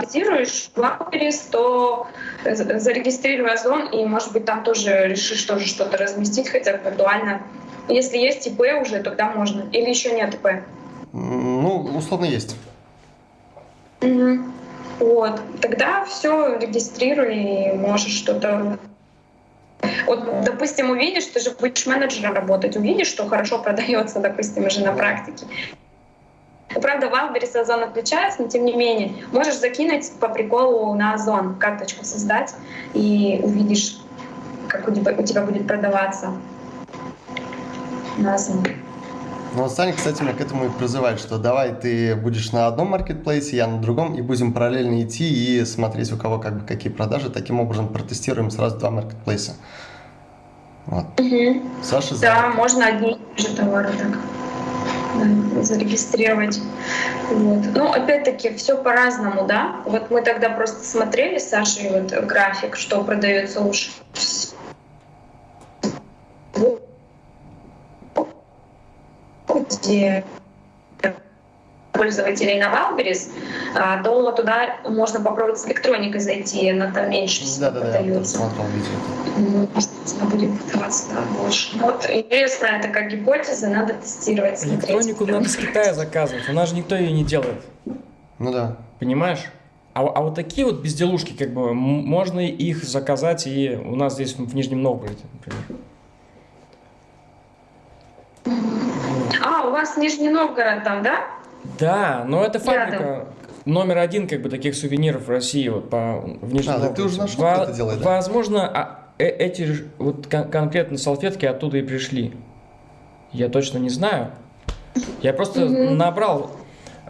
тестируешь Wildberries, то зарегистрируй Озон, и, может быть, там тоже решишь тоже что-то разместить, хотя бы виртуально. Если есть ИП уже, тогда можно. Или еще нет ИП? Ну, условно есть. Угу. Вот. Тогда все регистрируй и можешь что-то вот, допустим, увидишь, ты же будешь менеджером работать, увидишь, что хорошо продается, допустим, уже на практике. Правда, Wildberries и Озон отличаются, но тем не менее, можешь закинуть по приколу на Озон карточку создать и увидишь, как у тебя, у тебя будет продаваться на Озон. Ну, вот Саня, кстати, меня к этому и призывает, что давай ты будешь на одном маркетплейсе, я на другом, и будем параллельно идти и смотреть, у кого как бы какие продажи. Таким образом протестируем сразу два маркетплейса. Вот. Угу. Саша за. Да, можно одни же товары так зарегистрировать. Вот. Ну, опять-таки, все по-разному, да? Вот мы тогда просто смотрели с Сашей вот график, что продается лучше где пользователей на Wildberries, а, то туда можно попробовать с электроникой зайти, она там меньше всего Да, да, да, видео. Она будет да, больше. Вот интересно, это как гипотеза, надо тестировать. смотреть. Электронику надо с Китая заказывать, у нас же никто ее не делает. Ну да. Понимаешь? А, а вот такие вот безделушки, как бы, можно их заказать и у нас здесь в Нижнем Новгороде, например. А, у вас Нижний Новгород там, да? Да, но это Рядом. фабрика номер один как бы таких сувениров в России вот по в Нижнем А, так ты Новгороде. уже нашел, Во- кто это делает, да? Возможно, а, э- эти вот кон- конкретно салфетки оттуда и пришли. Я точно не знаю. Я просто набрал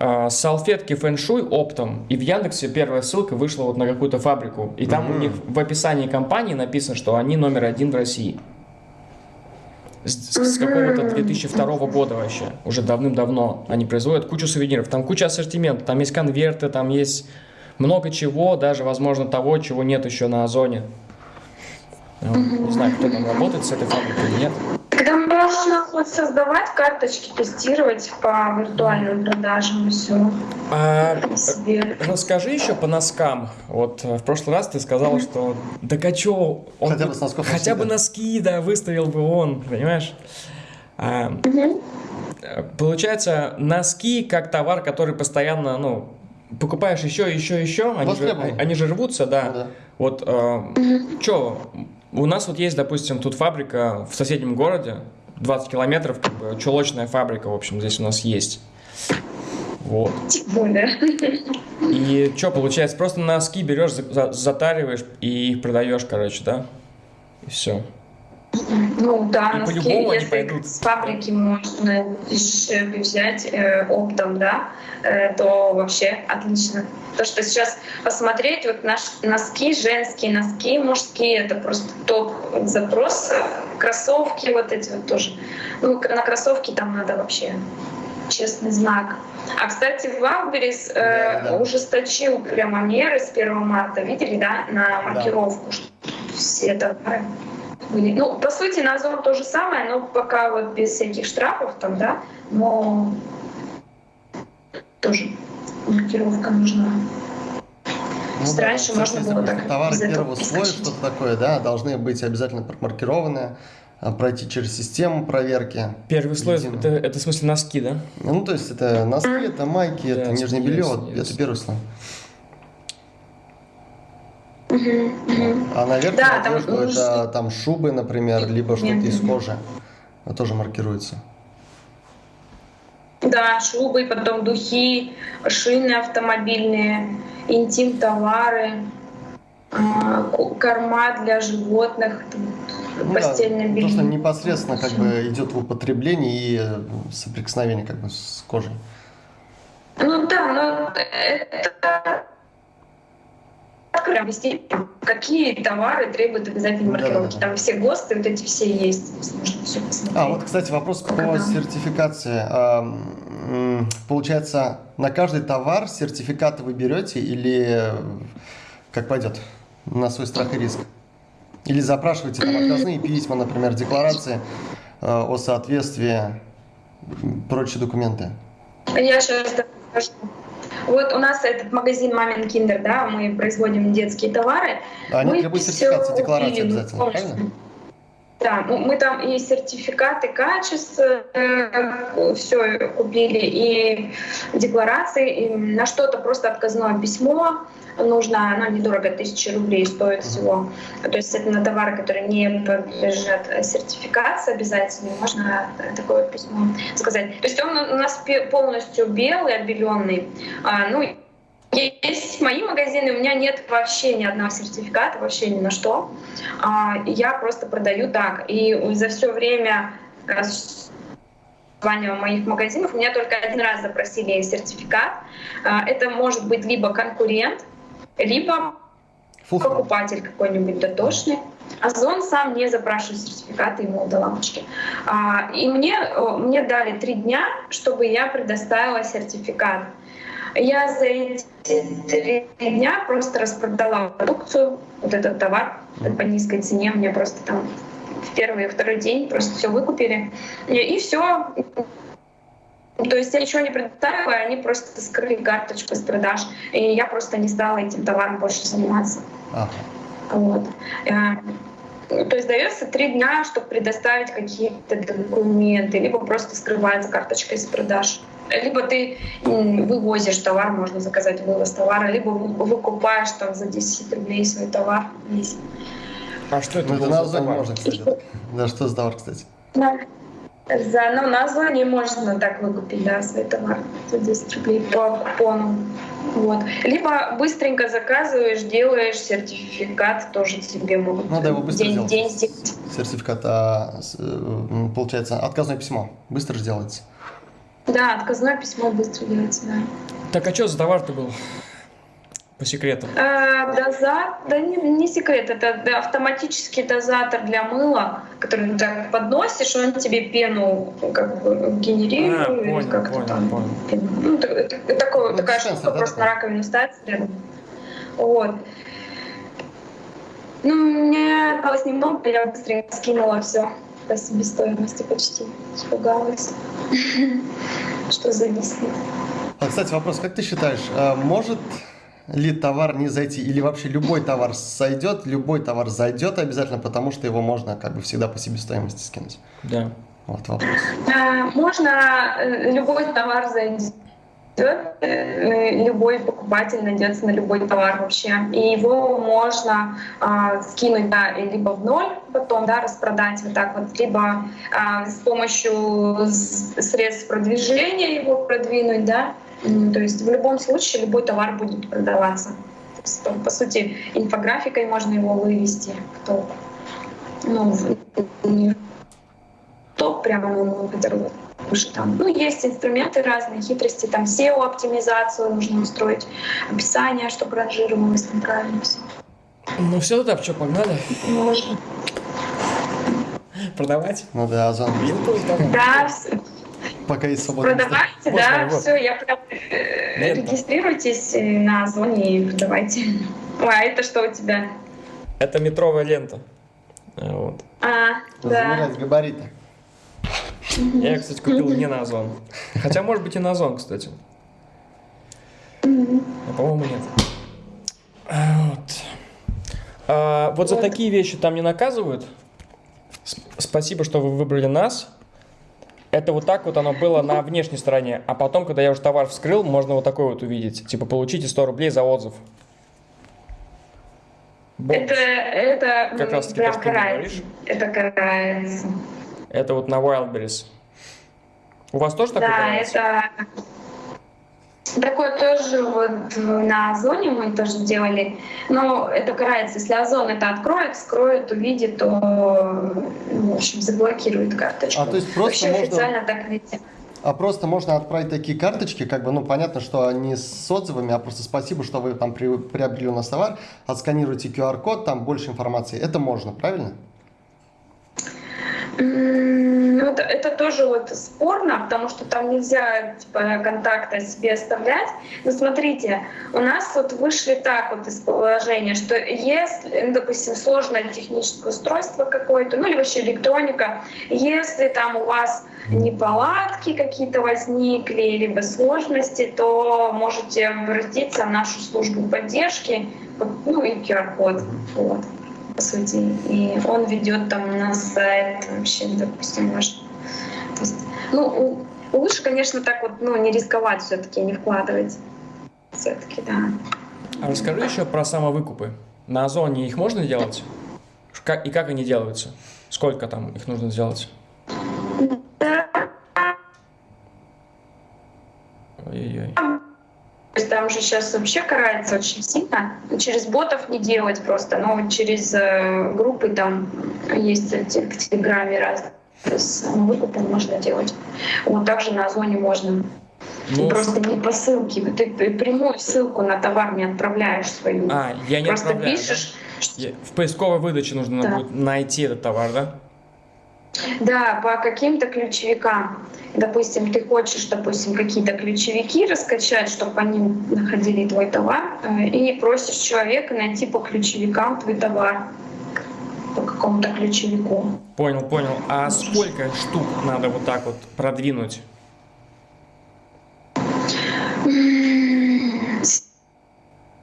а, салфетки фэншуй оптом, и в Яндексе первая ссылка вышла вот на какую-то фабрику. И там у Мгм. них в описании компании написано, что они номер один в России. С, с какого-то 2002 года вообще, уже давным-давно они производят кучу сувениров. Там куча ассортимента, там есть конверты, там есть много чего, даже, возможно, того, чего нет еще на Озоне. Не знаю, кто там работает с этой фабрикой или нет. Тогда можно вот создавать карточки, тестировать по виртуальным продажам и все. А. Расскажи еще по носкам. Вот э, в прошлый раз ты сказала, что да а чё, он Хотя бы с носков хотя носки, бы да. носки, да, выставил бы он, понимаешь? А, э, получается, носки как товар, который постоянно, ну, покупаешь еще, еще, еще, они же, они же рвутся, да. Ну да. Вот, э, чё, у нас вот есть, допустим, тут фабрика в соседнем городе, 20 километров, как бы, чулочная фабрика, в общем, здесь у нас есть. Вот. Тем более. И что, получается, просто носки берешь, за- за- затариваешь и их продаешь, короче, да? И все. Ну да, И носки, если пойдут. с фабрики можно дешевле взять э, оптом, да, э, то вообще отлично. То, что сейчас посмотреть, вот наши носки, женские носки, мужские, это просто топ запрос. Кроссовки вот эти вот тоже. Ну, на кроссовки там надо вообще честный знак. А, кстати, Валберис Да, да. ужесточил прямо меры с 1 марта, видели, да, на маркировку, что все товары были. Ну, по сути, на Озон то же самое, но пока вот без всяких штрафов там, да, но тоже маркировка нужна. Ну Есть да, раньше можно было так Товары первого слоя, что-то такое, да, должны быть обязательно промаркированы, а, пройти через систему проверки. Первый слой, Единый. это, это в смысле носки, да? Ну, то есть это носки, это майки, Да, это нижнее белье, это первый слой. А на верхнюю Да, там одежду нужно- это там шубы, например, либо что-то из кожи. Это тоже маркируется. Да, шубы, потом духи, шины автомобильные, интим-товары, а, корма для животных, Ну постельное белье. что непосредственно как бы идет в употребление и э, соприкосновение как бы с кожей. Ну да, но это прям вести, какие товары требуют обязательной маркировки. Там все ГОСТы, вот эти все есть. Все. А, вот, кстати, вопрос по Да. сертификации. Получается, на каждый товар сертификаты вы берете или э, как пойдет? На свой страх и риск? Или запрашиваете там отказные письма, например, декларации э, о соответствии, прочие документы? Я сейчас расскажу. Вот у нас этот магазин Мамин Киндер, да, мы производим детские товары. Они Мы требуют декларации купили, мы обязательно, правильно? Да, ну, мы там и сертификаты качества, все купили, и декларации, и на что-то просто отказное письмо нужно, оно недорого, тысячи рублей стоит всего. То есть это на товары, которые не подлежат э, сертификации обязательно, можно э, такое письмо сказать. То есть он у нас полностью белый, обеленный. А, ну, есть мои магазины, у меня нет вообще ни одного сертификата, вообще ни на что. А, я просто продаю так. И за все время э, с- моих магазинов, у меня только один раз запросили сертификат. А, это может быть либо конкурент, либо покупатель какой-нибудь дотошный. Озон сам не запрашивает сертификаты ему до лампочки. А, и мне, мне дали три дня, чтобы я предоставила сертификат. Я за эти три дня просто распродала продукцию, вот этот товар по низкой цене. Мне просто там в первый и второй день просто все выкупили. И, и все. То есть я ничего не предоставила, они просто скрыли карточку с продаж. И я просто не стала этим товаром больше заниматься. Ага. Вот. Э, то есть дается три дня, чтобы предоставить какие-то документы, либо просто скрывается карточка из продаж. Либо ты вывозишь товар, можно заказать вывоз товара, либо выкупаешь там за 10 рублей свой товар. А что это ну, это на Озоне можно, кстати. Да, что за товар, кстати? Да. За, ну, на Озоне можно так выкупить, да, свой товар за 10 рублей по купону. Вот. Либо быстренько заказываешь, делаешь сертификат, тоже тебе могут Надо его быстро день, сделать. день сделать. Сертификат, а, э, получается, отказное письмо быстро же делается. Да, отказное письмо быстро делается, да. Так, а что за товар-то был? По секрету. А, дозат, да не, не секрет, это автоматический дозатор для мыла, который ты так подносишь, он тебе пену как бы генерирует. А, понял, как понял, там. понял. Ну, такое, ну, такая штука да, просто на раковину ставится рядом. Вот. Ну, мне осталось немного, я быстренько скинула все по себестоимости почти. Испугалась, что зависнет. А, кстати, вопрос, как ты считаешь, а может ли товар не зайти, или вообще любой товар сойдет, любой товар зайдет обязательно, потому что его можно как бы всегда по себестоимости скинуть? Да. Вот вопрос. Можно, э, любой товар зайдет, э, любой покупатель найдется на любой товар вообще. И его можно э, скинуть да, либо в ноль, потом да, распродать вот так вот, либо э, с помощью средств продвижения его продвинуть, да, то есть в любом случае любой товар будет продаваться. Есть, по сути, инфографикой можно его вывести в топ. Ну, не в топ прямо, ну, выше там. Ну, есть инструменты разные, хитрости, там SEO-оптимизацию нужно устроить, описание, чтобы ранжировалось там правильно все. Ну все, тогда что, погнали? Можно. Продавать? Ну да, Озон. Да, пока есть свободное Продавайте, да, вот. все, я прям э, регистрируйтесь на Озоне и продавайте. Ой, а это что у тебя? Это метровая лента. Э, вот. А, да. габариты. Я, кстати, купил не на Озон. Хотя, может быть, и на Озон, кстати. Но, по-моему, нет. Вот. А, вот за такие вещи там не наказывают. Спасибо, что вы выбрали нас. Это вот так вот оно было на внешней стороне. А потом, когда я уже товар вскрыл, можно вот такой вот увидеть. Типа, получите 100 рублей за отзыв. Это, это как раз таки то, что карается. Это карается. Это вот на Wildberries. У вас тоже такое? Да, это Такое тоже вот на Озоне мы тоже делали. Но это карается. Если Озон это откроет, скроет, увидит, то, в общем, заблокирует карточку. А то есть просто Вообще можно... официально так нельзя. А просто можно отправить такие карточки, как бы, ну, понятно, что они с отзывами, а просто спасибо, что вы там приобрели у нас товар, отсканируйте QR-код, там больше информации. Это можно, правильно? Ну, это, это тоже вот спорно, потому что там нельзя типа, контакта себе оставлять. Но смотрите, у нас вот вышли так вот из положения, что если, ну, допустим, сложное техническое устройство какое-то, ну или вообще электроника, если там у вас неполадки какие-то возникли, либо сложности, то можете обратиться в нашу службу поддержки, ну и QR-код. Вот по сути. И он ведет там на сайт вообще, допустим, ваш. То есть, ну, лучше, конечно, так вот, ну, не рисковать все-таки, не вкладывать. Все-таки, да. А расскажи еще про самовыкупы. На Озоне их можно делать? И как они делаются? Сколько там их нужно сделать? Ой-ой-ой есть там же сейчас вообще карается очень сильно. Через ботов не делать просто, но через э, группы там есть в Телеграме разные с выкупом можно делать. Вот также на Озоне можно. Ну, Просто не по ссылке. Ты прямую ссылку на товар не отправляешь свою. А, я не Просто отправляю, да? пишешь. Я- В поисковой выдаче нужно Да. будет найти этот товар, да? Да, по каким-то ключевикам. Допустим, ты хочешь, допустим, какие-то ключевики раскачать, чтобы по ним находили твой товар, э, и просишь человека найти по ключевикам твой товар, по какому-то ключевику. Понял, понял. А сколько штук надо вот так вот продвинуть?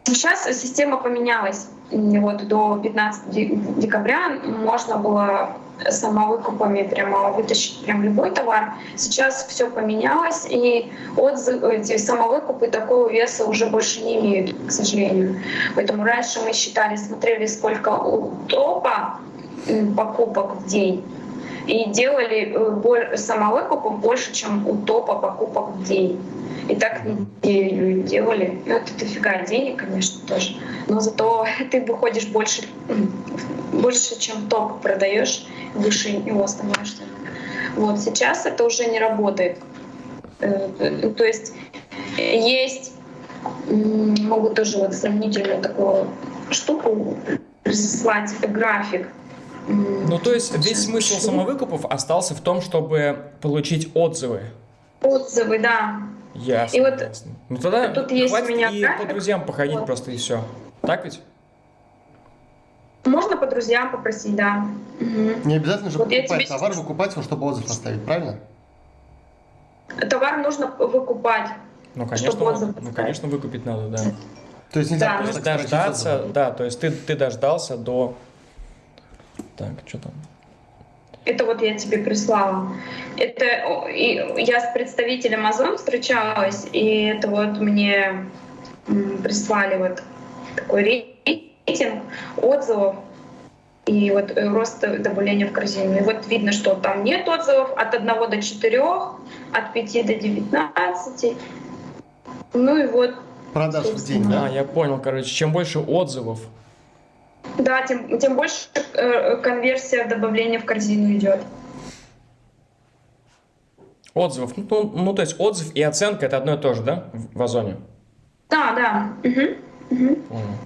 Сейчас система поменялась. Вот до 15 де- декабря можно было самовыкупами прямо вытащить прям любой товар. Сейчас все поменялось, и отзывы, эти самовыкупы такого веса уже больше не имеют, к сожалению. Поэтому раньше мы считали, смотрели, сколько у топа покупок в день, и делали э, самовыкупов больше, чем у топа покупок в день. И так неделю делали. Ну, это дофига денег, конечно, тоже. Но зато ты выходишь больше, больше чем топ продаешь, выше него становишься. Вот сейчас это уже не работает. Э, э, То есть есть, могу тоже вот сомнительную такую штуку прислать график. Ну, то есть весь смысл самовыкупов остался в том, чтобы получить отзывы. Отзывы, да. Ясно, И вот ясно. Ну тогда тут есть у меня и график. по друзьям походить Вот. просто и все. Так ведь? Можно по друзьям попросить, да. Мгм. Не обязательно же Вот покупать тебе товар, сейчас- выкупать его, чтобы отзыв оставить, правильно? Товар нужно выкупать. Ну, конечно, Чтобы отзыв ну, конечно, выкупить надо, да. То есть нельзя Да. То просто дождаться, да, то есть ты, ты дождался до... Так, что там? Это вот я тебе прислала. Это и я с представителем Озон встречалась, и это вот мне прислали вот такой рейтинг отзывов и вот э, рост добавления в корзину. И вот видно, что там нет отзывов от 1 до 4, от 5 до 19. Ну и вот Продаж в день, А, да? я понял, короче, чем больше отзывов, Да, тем, тем больше э, конверсия добавления в корзину идет. отзывов, ну, ну, ну, то есть отзыв и оценка это одно и то же, да, в, в Озоне? Да, да. Мгм. Мгм. Понял.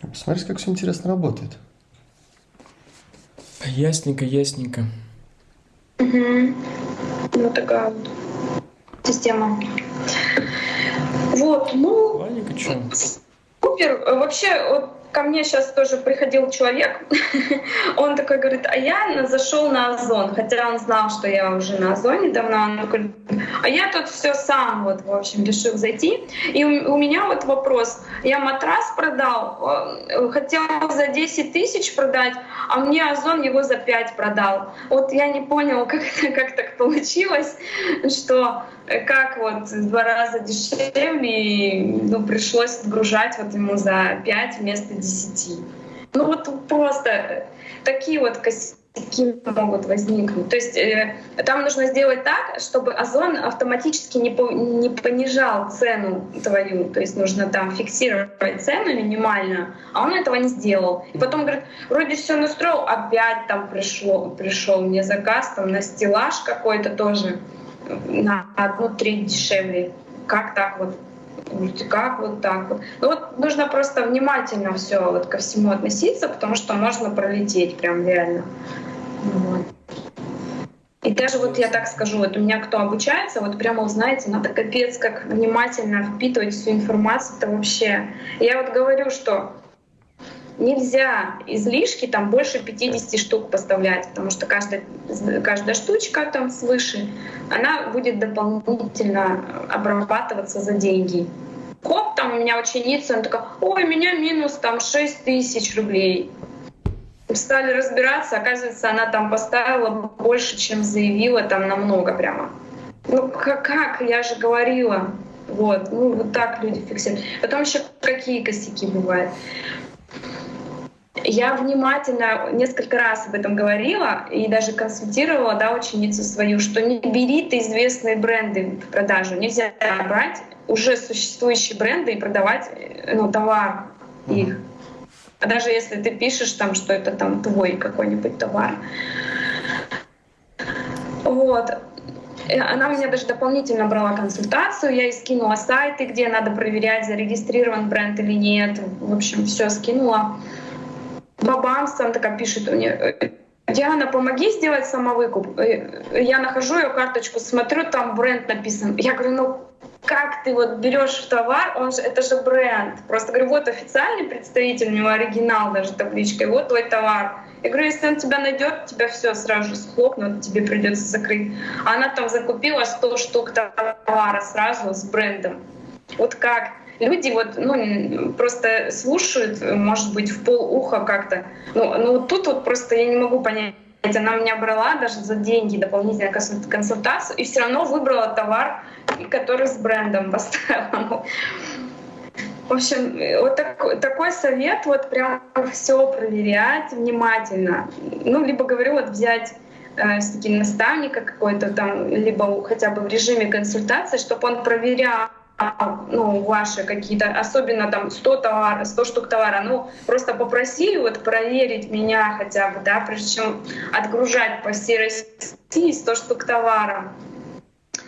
Посмотрите, как все интересно работает. Ясненько, ясненько. Мгм. Вот такая вот система. Вот, ну, Ладненько, что? супер. Вообще, вот ко мне сейчас тоже приходил человек, он такой говорит, а я зашел на Озон, хотя он знал, что я уже на Озоне давно, он такой, а я тут все сам, вот, в общем, решил зайти. И у, у меня вот вопрос, я матрас продал, э, хотел за 10 тысяч продать, а мне Озон его за 5 продал. Вот я не понял, как, как так получилось, что как вот в два раза дешевле, и, ну, пришлось отгружать вот ему за 5 вместо 10. Ну вот просто такие вот косяки могут возникнуть. То есть э, там нужно сделать так, чтобы Озон автоматически не, по- не понижал цену твою. То есть нужно там фиксировать цену минимальную, а он этого не сделал. И потом говорит, вроде все настроил, опять там пришло, пришел мне заказ там на стеллаж какой-то тоже на одну треть дешевле. Как так вот? Как вот так вот? Ну вот нужно просто внимательно все вот ко всему относиться, потому что можно пролететь прям реально. Вот. И даже вот я так скажу, вот у меня кто обучается, вот прямо, знаете, надо капец как внимательно впитывать всю информацию, это вообще. Я вот говорю, что нельзя излишки там больше 50 штук поставлять, потому что каждая, каждая штучка там свыше, она будет дополнительно обрабатываться за деньги. Хоп, там у меня ученица, она такая, ой, у меня минус там 6 тысяч рублей. Стали разбираться, оказывается, она там поставила больше, чем заявила, там намного прямо. Ну как? Я же говорила. Вот, ну вот так люди фиксируют. Потом еще какие косяки бывают. Я внимательно несколько раз об этом говорила и даже консультировала да, ученицу свою, что не бери ты известные бренды в продажу. Нельзя брать уже существующие бренды и продавать ну, товар их. А даже если ты пишешь там, что это там твой какой-нибудь товар. Вот. Она у меня даже дополнительно брала консультацию, я ей скинула сайты, где надо проверять, зарегистрирован бренд или нет. В общем, все скинула. Бабамс, она такая пишет мне, Диана, помоги сделать самовыкуп. Я нахожу ее карточку, смотрю, там бренд написан. Я говорю, ну как ты вот берешь товар, он же, это же бренд. Просто говорю, вот официальный представитель, у него оригинал даже табличкой, вот твой товар. Я говорю, если он тебя найдет, тебя все сразу же схлопнут, тебе придется закрыть. Она там закупила 100 штук товара сразу с брендом. Вот как? Люди вот, ну, просто слушают, может быть, в пол уха как-то. Ну, ну, тут вот просто я не могу понять, она меня брала даже за деньги дополнительную консультацию и все равно выбрала товар, который с брендом поставила. В общем, вот так, такой совет, вот прям все проверять внимательно. Ну, либо говорю, вот взять э, все-таки наставника какой-то там, либо хотя бы в режиме консультации, чтобы он проверял ну, ваши какие-то, особенно там 100 товара, 100 штук товара, ну, просто попросили вот проверить меня хотя бы, да, прежде чем отгружать по всей России 100 штук товара.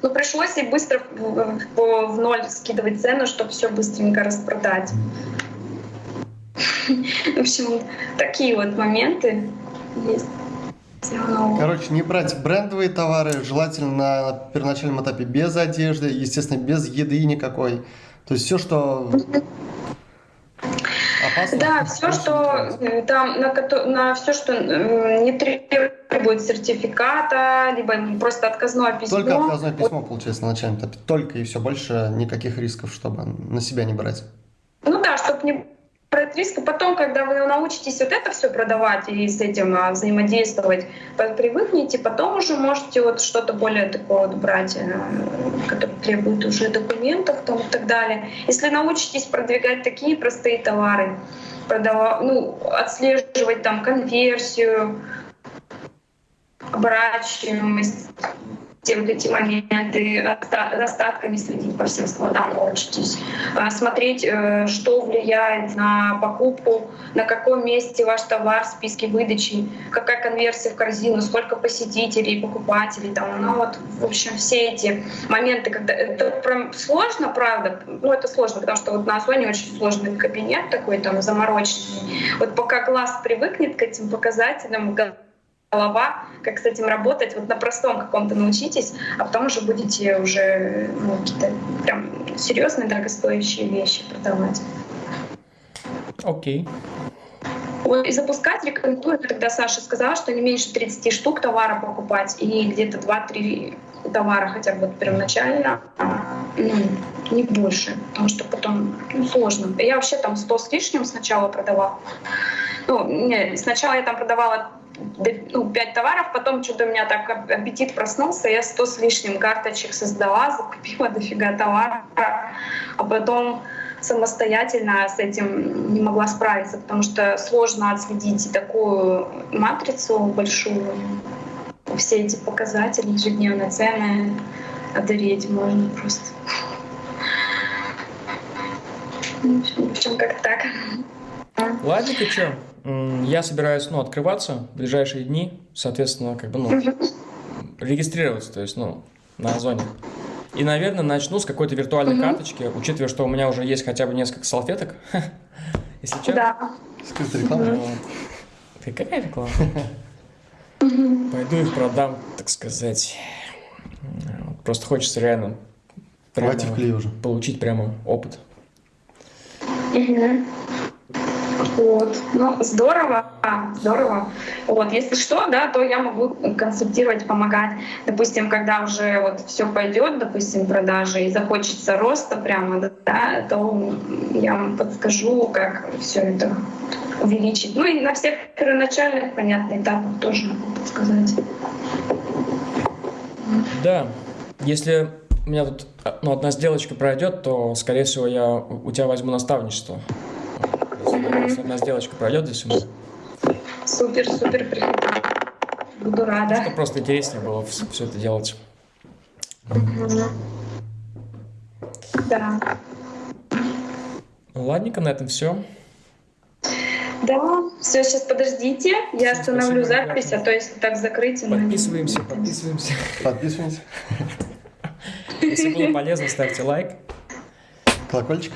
Ну, пришлось и быстро в, в, в ноль скидывать цену, чтобы все быстренько распродать. В общем, такие вот моменты есть. Короче, не брать брендовые товары, желательно на первоначальном этапе без одежды, естественно, без еды никакой. То есть все, что опасно. Да, все, что э, там на, на все, что не требует сертификата, либо просто отказное письмо. Только отказное письмо, получается, на начальном этапе. Только и все, больше никаких рисков, чтобы на себя не брать. Ну да, чтобы не риски. Потом, когда вы научитесь вот это все продавать и с этим а, взаимодействовать, привыкнете, потом уже можете вот что-то более такое вот брать, э, которое требует уже документов там, и так далее. Если научитесь продвигать такие простые товары, продавать, ну, отслеживать там конверсию, оборачиваемость, все вот эти моменты, остатками следить по всем складам научитесь, а, смотреть, э, что влияет на покупку, на каком месте ваш товар в списке выдачи, какая конверсия в корзину, сколько посетителей, покупателей, там, ну вот, в общем, все эти моменты, когда это прям сложно, правда, ну это сложно, потому что вот на Озоне очень сложный кабинет такой там замороченный. Вот пока глаз привыкнет к этим показателям, голова, как с этим работать. Вот на простом каком-то научитесь, а потом уже будете уже ну, какие-то прям серьезные, дорогостоящие вещи продавать. Окей. Okay. И запускать рекомендую, тогда Саша сказала, что не меньше 30 штук товара покупать и где-то 2-3 товара хотя бы первоначально, ну, не больше, потому что потом ну, сложно. Я вообще там 100 с лишним сначала продавала. Ну, не, сначала я там продавала ну, 5 товаров, потом что-то у меня так аппетит проснулся, я 100 с лишним карточек создала, закупила дофига товара, а потом самостоятельно с этим не могла справиться, потому что сложно отследить такую матрицу большую, все эти показатели, ежедневные цены, одереть можно просто. В общем, как так. Ладно, ты что? Я собираюсь, ну, открываться в ближайшие дни, соответственно, как бы, ну, регистрироваться, то есть, ну, на Озоне. И, наверное, начну с какой-то виртуальной угу. карточки, учитывая, что у меня уже есть хотя бы несколько салфеток, если честно. Да. Скрытая реклама. Ты какая реклама? Пойду их продам, так сказать. Просто хочется реально прямо уже. получить прямо опыт. Вот. Ну, здорово, здорово. Вот, если что, да, то я могу консультировать, помогать. Допустим, когда уже вот все пойдет, допустим, продажи и захочется роста прямо, да, то я вам подскажу, как все это увеличить. Ну и на всех первоначальных, понятно, этапах тоже могу подсказать. Да, если у меня тут ну, одна сделочка пройдет, то, скорее всего, я у тебя возьму наставничество. Если одна сделочка пройдет здесь у меня. Супер, супер, приходи. Буду рада. Что просто интереснее было все это делать. Да. Ну, ладненько, на этом все. Да, все, сейчас подождите, я остановлю спасибо, запись, ребята. а то если так закрыть... Подписываемся, подписываемся. Подписываемся. Если было полезно, ставьте лайк. Колокольчик.